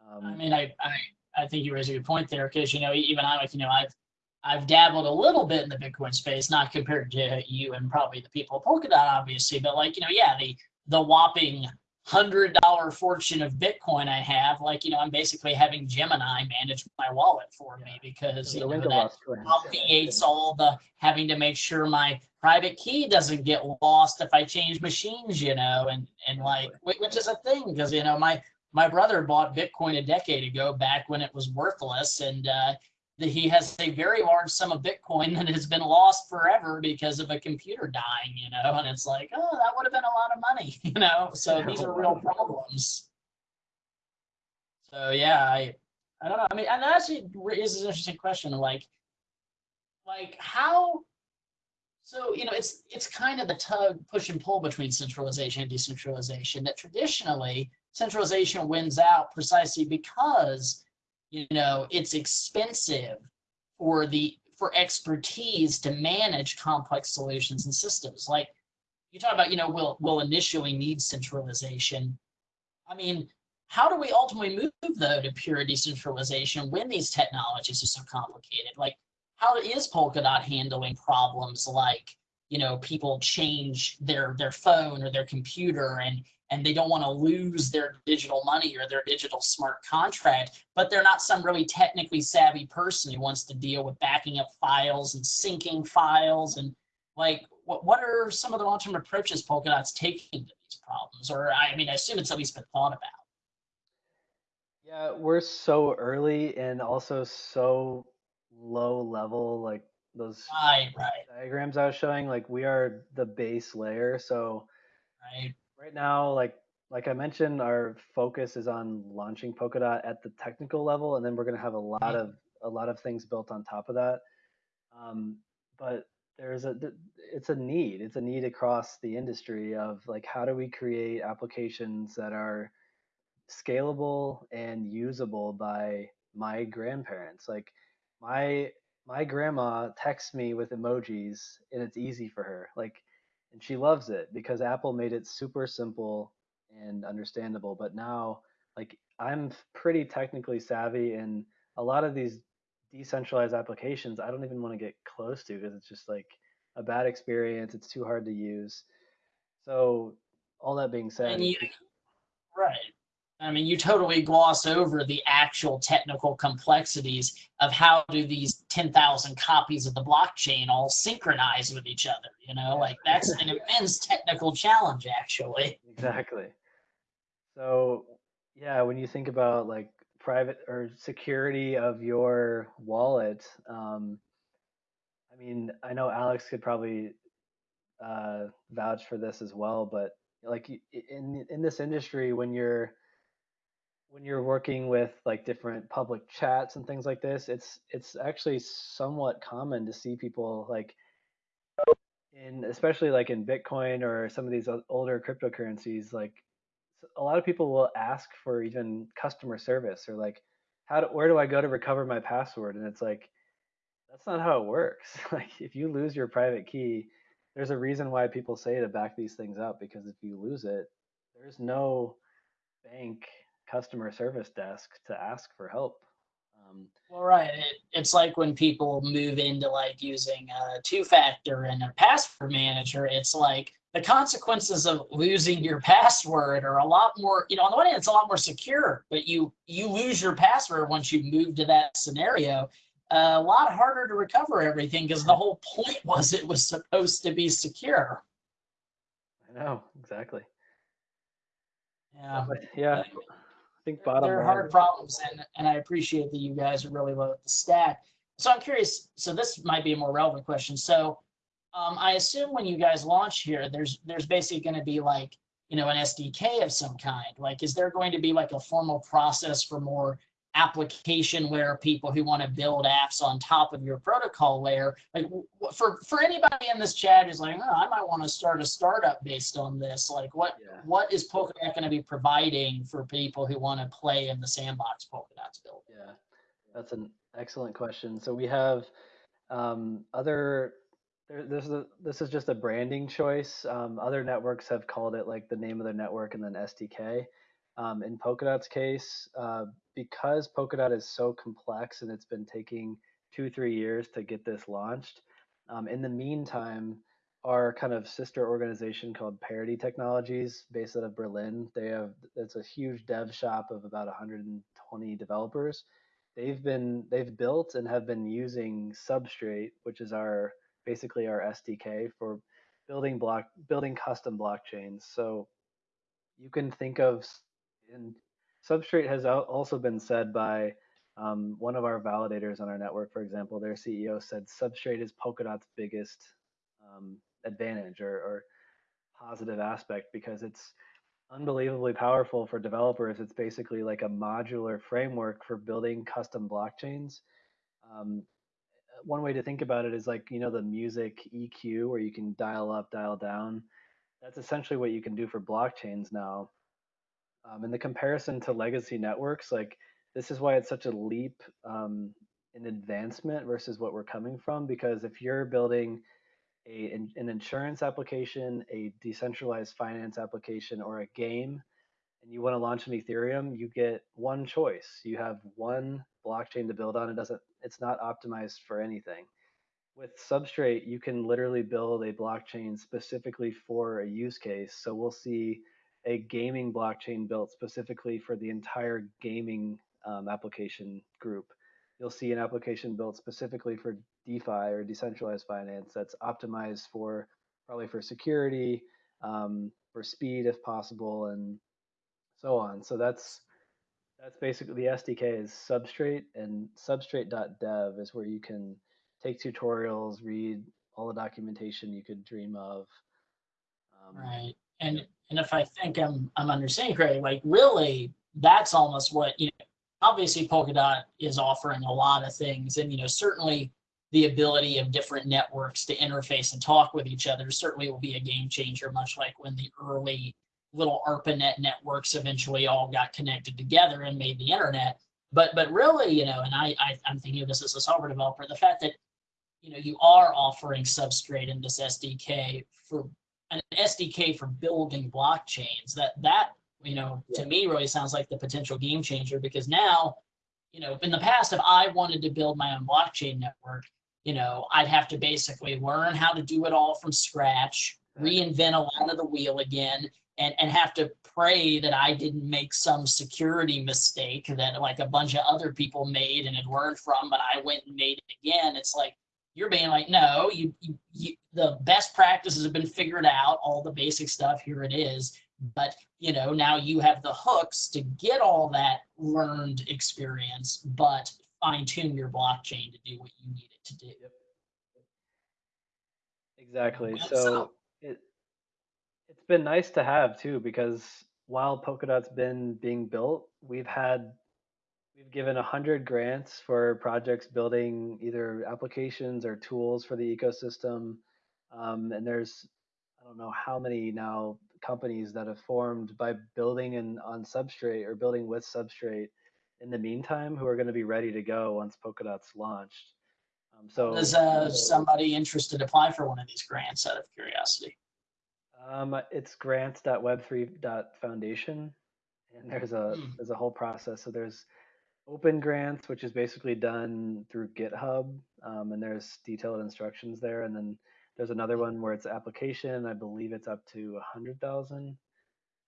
um, I mean, I, I, I think you raise a good point there because, you know, even I, like, you know, I've, I've dabbled a little bit in the Bitcoin space, not compared to you and probably the people at Polkadot, obviously, but like, you know, yeah, the, the whopping hundred dollar fortune of Bitcoin I have, like, you know, I'm basically having Gemini manage my wallet for me because you know, that obviates all the having to make sure my private key doesn't get lost if I change machines, you know, and, and like, which is a thing because, you know, my, my brother bought Bitcoin a decade ago, back when it was worthless, and uh, he has a very large sum of Bitcoin that has been lost forever because of a computer dying, you know. And it's like, oh, that would have been a lot of money, [laughs] you know. So these are real problems. So yeah, I, I don't know. I mean, and that actually is an interesting question. Like, like how so you know it's it's kind of the tug push and pull between centralization and decentralization that traditionally centralization wins out precisely because you know it's expensive for the for expertise to manage complex solutions and systems. Like you talk about you know we'll we'll initially need centralization. I mean how do we ultimately move though to pure decentralization when these technologies are so complicated? Like how is polkadot handling problems like you know people change their their phone or their computer and and they don't want to lose their digital money or their digital smart contract, but they're not some really technically savvy person who wants to deal with backing up files and syncing files and like what what are some of the long-term approaches Polkadot's taking to these problems? Or I mean, I assume it's at least been thought about. Yeah, we're so early and also so low level, like those right, right. diagrams I was showing, like we are the base layer. So right right now, like like I mentioned, our focus is on launching Polkadot at the technical level, and then we're going to have a lot of a lot of things built on top of that. Um, but there's a it's a need it's a need across the industry of like how do we create applications that are scalable and usable by my grandparents like my my grandma texts me with emojis and it's easy for her like and she loves it because Apple made it super simple and understandable. But now, like, I'm pretty technically savvy, and a lot of these decentralized applications I don't even want to get close to because it's just like a bad experience. It's too hard to use. So all that being said, you, right. I mean, you totally gloss over the actual technical complexities of how do these 10,000 copies of the blockchain all synchronize with each other, you know, like that's an immense technical challenge actually. Exactly. So, yeah, when you think about like private or security of your wallet, um, I mean, I know Alex could probably uh, vouch for this as well, but like in in this industry, when you're when you're working with like different public chats and things like this, it's it's actually somewhat common to see people like in especially like in Bitcoin or some of these older cryptocurrencies, like a lot of people will ask for even customer service or like how do, where do I go to recover my password? And it's like that's not how it works. [laughs] Like if you lose your private key, there's a reason why people say to back these things up because if you lose it, there's no bank customer service desk to ask for help. Um, Well, right. It, it's like when people move into like using a two factor and a password manager, it's like the consequences of losing your password are a lot more, you know, on the one hand, it's a lot more secure, but you, you lose your password once you move to that scenario. Uh, a lot harder to recover everything because the whole point [laughs] was it was supposed to be secure. I know exactly. Yeah. But yeah, think bottom they're line. hard problems and and i appreciate that you guys are really low at the stack so i'm curious so this might be a more relevant question so um, i assume when you guys launch here there's there's basically going to be like you know an sdk of some kind like is there going to be like a formal process for more application where people who want to build apps on top of your protocol layer like for for anybody in this chat who's like oh, i might want to start a startup based on this like what Yeah. what is Polkadot going to be providing for people who want to play in the sandbox Polkadot's built? Yeah, that's an excellent question. So we have um, other. There, this is a, this is just a branding choice. Um, other networks have called it like the name of their network and then SDK. Um, in Polkadot's case, uh, because Polkadot is so complex and it's been taking two three years to get this launched. Um, in the meantime, our kind of sister organization called Parity Technologies, based out of Berlin, they have it's a huge dev shop of about 120 developers they've been they've built and have been using substrate which is our basically our sdk for building block building custom blockchains so you can think of and substrate has also been said by um, one of our validators on our network for example their ceo said substrate is polkadot's biggest um, advantage or, or positive aspect because it's unbelievably powerful for developers. It's basically like a modular framework for building custom blockchains. Um, one way to think about it is like, you know, the music EQ where you can dial up, dial down. That's essentially what you can do for blockchains now. Um, and the comparison to legacy networks, like this is why it's such a leap um, in advancement versus what we're coming from. Because if you're building a, an an insurance application, a decentralized finance application, or a game, and you want to launch an Ethereum, you get one choice. You have one blockchain to build on. It doesn't. It's not optimized for anything. With Substrate, you can literally build a blockchain specifically for a use case. So we'll see a gaming blockchain built specifically for the entire gaming um, application group. You'll see an application built specifically for DeFi or decentralized finance that's optimized for probably for security, um, for speed if possible, and so on. So that's that's basically the SDK is Substrate, and Substrate.dev is where you can take tutorials, read all the documentation you could dream of. Um, Right. And and if I think I'm I'm understanding correctly, like really that's almost what, you know, obviously Polkadot is offering a lot of things and you know, certainly the ability of different networks to interface and talk with each other certainly will be a game changer, much like when the early little ARPANET networks eventually all got connected together and made the internet. But but really, you know, and I, I I'm thinking of this as a software developer, the fact that you know you are offering substrate in this SDK for an SDK for building blockchains. That that you know to me really sounds like the potential game changer because now you know, in the past, if I wanted to build my own blockchain network, you know, I'd have to basically learn how to do it all from scratch, reinvent a lot of the wheel again, and, and have to pray that I didn't make some security mistake that like a bunch of other people made and had learned from, but I went and made it again. It's like, you're being like, no, you, you, you the best practices have been figured out, all the basic stuff, here it is. But you know, now you have the hooks to get all that learned experience, but fine tune your blockchain to do what you need it to do. Exactly. So so- it it's been nice to have too because while Polkadot's been being built, we've had we've given a hundred grants for projects building either applications or tools for the ecosystem. Um, and there's I don't know how many now companies that have formed by building in on Substrate or building with Substrate in the meantime who are going to be ready to go once Polkadot's launched. Um, so Does uh, somebody interested apply for one of these grants out of curiosity? Um, it's grants.web3.foundation, and there's a Hmm. there's a whole process. So there's open grants, which is basically done through GitHub, um, and there's detailed instructions there. And then there's another one where it's application. I believe it's up to a hundred thousand.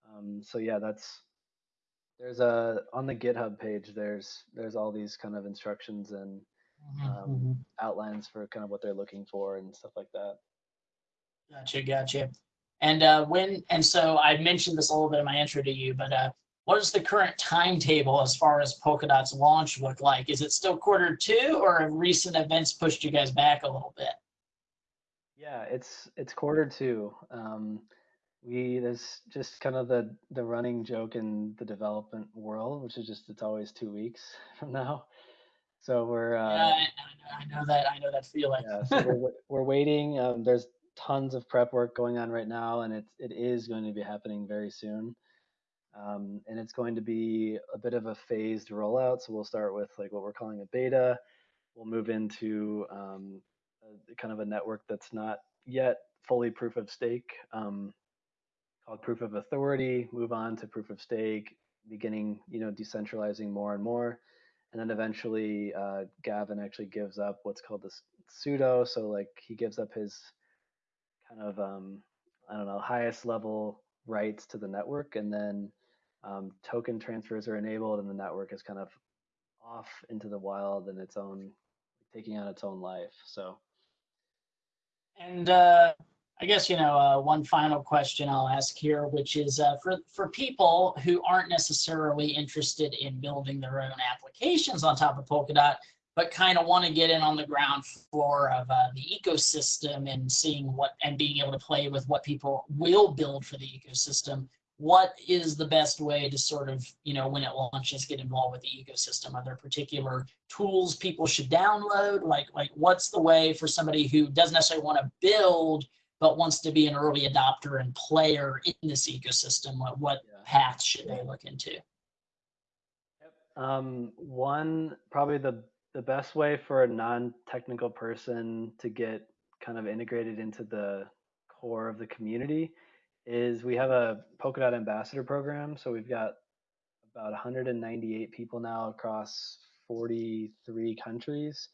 Um, so yeah, that's there's a on the GitHub page. There's there's all these kind of instructions and um, outlines for kind of what they're looking for and stuff like that. Gotcha, gotcha. And uh, when, and so I mentioned this a little bit in my intro to you, but uh, what does the current timetable as far as Polkadot's launch look like? Is it still quarter two or have recent events pushed you guys back a little bit? Yeah, it's it's quarter two. Um, we there's just kind of the the running joke in the development world, which is just it's always two weeks [laughs] from now. So we're Yeah, uh, I, I know that, I know that feeling. yeah, so we're we're waiting. Um, there's tons of prep work going on right now, and it's it is going to be happening very soon. Um, and it's going to be a bit of a phased rollout. So we'll start with like what we're calling a beta. We'll move into um, a, kind of a network that's not yet fully proof of stake, um, called proof of authority. Move on to proof of stake, beginning you know decentralizing more and more, and then eventually uh, Gavin actually gives up what's called this sudo. So like he gives up his kind of um, I don't know highest level rights to the network, and then um, token transfers are enabled, and the network is kind of off into the wild and its own taking on its own life. So And uh, I guess, you know, uh, one final question I'll ask here, which is uh, for, for people who aren't necessarily interested in building their own applications on top of Polkadot, but kind of want to get in on the ground floor of uh, the ecosystem and seeing what and being able to play with what people will build for the ecosystem. What is the best way to sort of, you know, when it launches, get involved with the ecosystem? Are there particular tools people should download? Like, like what's the way for somebody who doesn't necessarily want to build, but wants to be an early adopter and player in this ecosystem? What, what Yeah. paths should they look into? Um, one, probably the the best way for a non-technical person to get kind of integrated into the core of the community is we have a Polkadot ambassador program. So we've got about 198 people now across 43 countries.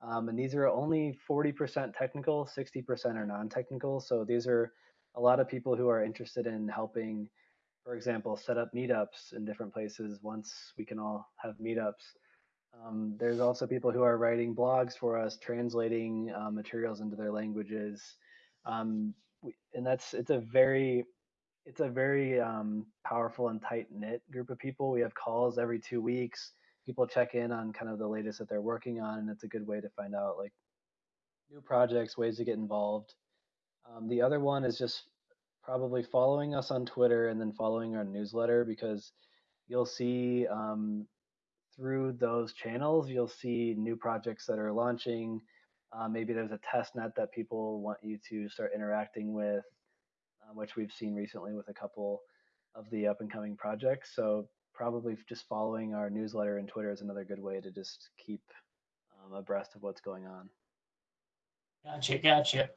Um, and these are only 40% technical, 60% are non-technical. So these are a lot of people who are interested in helping for example, set up meetups in different places once we can all have meetups. Um, there's also people who are writing blogs for us, translating uh, materials into their languages, um, and that's it's a very it's a very um, powerful and tight knit group of people. We have calls every two weeks. People check in on kind of the latest that they're working on, and it's a good way to find out like new projects, ways to get involved. Um, the other one is just probably following us on Twitter and then following our newsletter because you'll see um, through those channels, you'll see new projects that are launching. Uh, maybe there's a test net that people want you to start interacting with, uh, which we've seen recently with a couple of the up and coming projects. So probably just following our newsletter and Twitter is another good way to just keep um, abreast of what's going on. Gotcha, gotcha.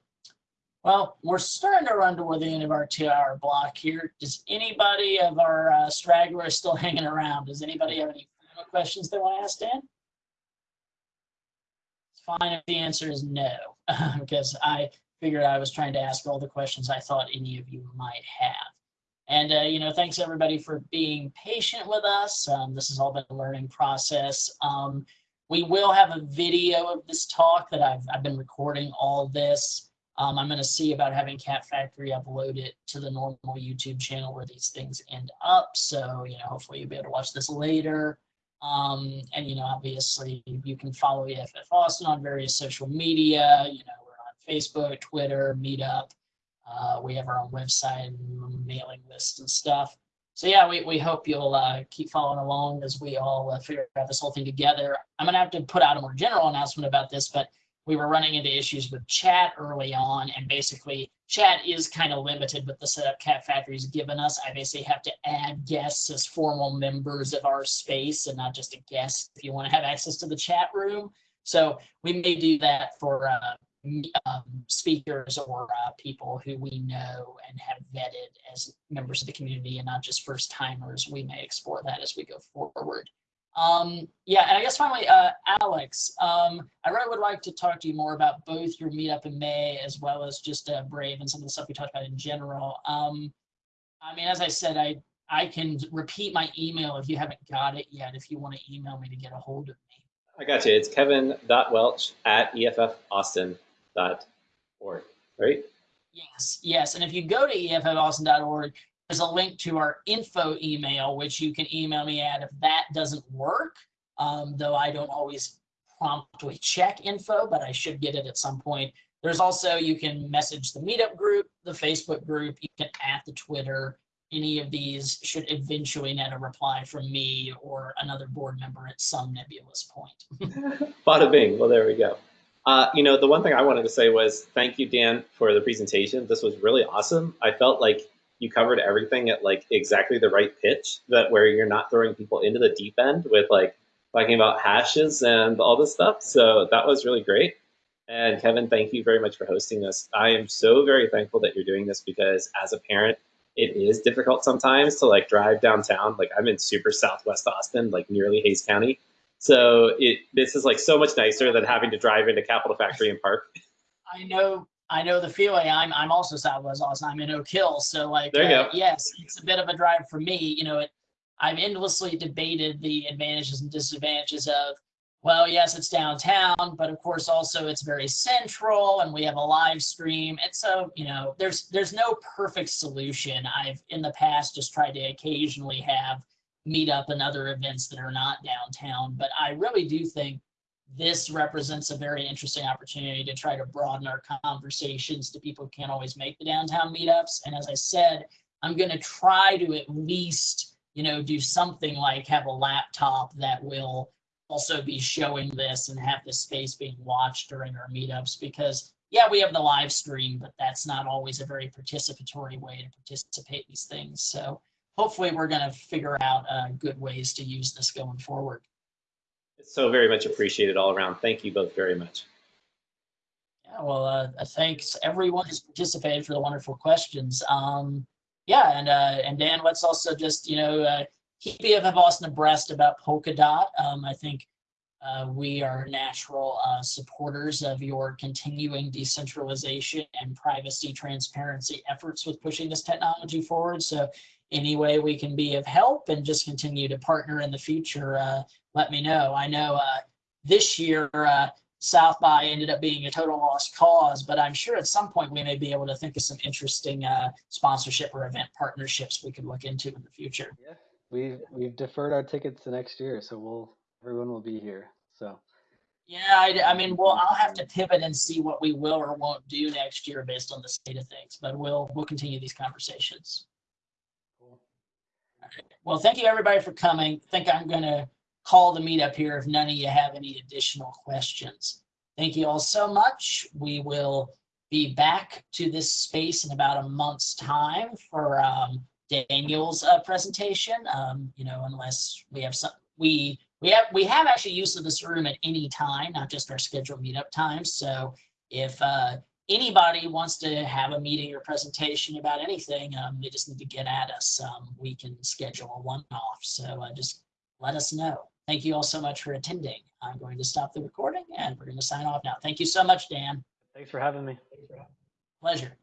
Well, we're starting to run toward the end of our two-hour block here. Does anybody of our uh, stragglers still hanging around? Does anybody have any questions they want to ask Dan? Fine if the answer is no, [laughs] because I figured I was trying to ask all the questions I thought any of you might have. And, uh, you know, thanks everybody for being patient with us. Um, this has all been a learning process. Um, we will have a video of this talk that I've, I've been recording all this. Um, I'm going to see about having Cap Factory upload it to the normal YouTube channel where these things end up. So, you know, hopefully you'll be able to watch this later. Um, and, you know, obviously you can follow EFF Austin on various social media. You know, we're on Facebook, Twitter, Meetup. Uh, we have our own website and mailing list and stuff. So yeah, we, we hope you'll uh, keep following along as we all uh, figure out this whole thing together. I'm gonna have to put out a more general announcement about this, but we were running into issues with chat early on and basically chat is kind of limited with the setup Cap Factory's given us. I basically have to add guests as formal members of our space and not just a guest if you want to have access to the chat room. So we may do that for uh, um, speakers or uh, people who we know and have vetted as members of the community and not just first timers. We may explore that as we go forward. Um, yeah, and I guess finally, uh, Alex, um, I really would like to talk to you more about both your meetup in May as well as just uh, Brave and some of the stuff we talked about in general. Um, I mean, as I said, I I can repeat my email if you haven't got it yet, if you want to email me to get a hold of me. I got you. It's kevin.welch at effaustin.org, right? Yes, yes. And if you go to effaustin.org, there's a link to our info email, which you can email me at if that doesn't work, um, though I don't always promptly check info, but I should get it at some point. There's also, you can message the meetup group, the Facebook group, you can at the Twitter. Any of these should eventually net a reply from me or another board member at some nebulous point. [laughs] Bada bing. Well, there we go. Uh, you know, the one thing I wanted to say was thank you, Dan, for the presentation. This was really awesome. I felt like you covered everything at like exactly the right pitch that where you're not throwing people into the deep end with like talking about hashes and all this stuff. So that was really great. And Kevin, thank you very much for hosting this. I am so very thankful that you're doing this because as a parent, it is difficult sometimes to like drive downtown. Like I'm in super Southwest Austin, like nearly Hays County. So it this is like so much nicer than having to drive into Capital Factory and Park. I know I know the feeling. I'm I'm also Southwest Austin. I'm in Oak Hill, so like there you uh, go. yes, it's a bit of a drive for me. You know, it, I've endlessly debated the advantages and disadvantages of. Well, yes, it's downtown, but of course also it's very central, and we have a live stream, and so you know, there's there's no perfect solution. I've in the past just tried to occasionally have meet up and other events that are not downtown, but I really do think this represents a very interesting opportunity to try to broaden our conversations to people who can't always make the downtown meetups. And as I said, I'm going to try to at least, you know, do something like have a laptop that will also be showing this and have this space being watched during our meetups because yeah, we have the live stream, but that's not always a very participatory way to participate these things. So hopefully we're going to figure out uh, good ways to use this going forward. So very much appreciated all around. Thank you both very much. Yeah, well, uh, thanks everyone who's participated for the wonderful questions. Um, yeah, and uh, and Dan, let's also just you know uh, keep EFF Austin abreast about Polkadot. Um, I think uh, we are natural uh, supporters of your continuing decentralization and privacy transparency efforts with pushing this technology forward. So any way we can be of help and just continue to partner in the future, uh, let me know. I know uh, this year uh, South by ended up being a total lost cause, but I'm sure at some point we may be able to think of some interesting uh, sponsorship or event partnerships we could look into in the future. Yeah, we've we've deferred our tickets to next year, so we'll everyone will be here. So Yeah, I, I mean, well, I'll have to pivot and see what we will or won't do next year based on the state of things, but we'll we'll continue these conversations. cool. Well, thank you everybody for coming. I think I'm going to call the meetup here if none of you have any additional questions. Thank you all so much. We will be back to this space in about a month's time for um, Daniel's uh, presentation. Um, you know, unless we have some, we we have we have actually use of this room at any time, not just our scheduled meetup times. So if uh, anybody wants to have a meeting or presentation about anything, um, they just need to get at us. Um, we can schedule a one-off. So uh, just let us know. Thank you all so much for attending. I'm going to stop the recording and we're going to sign off now. Thank you so much, Dan. Thanks for having me. Pleasure.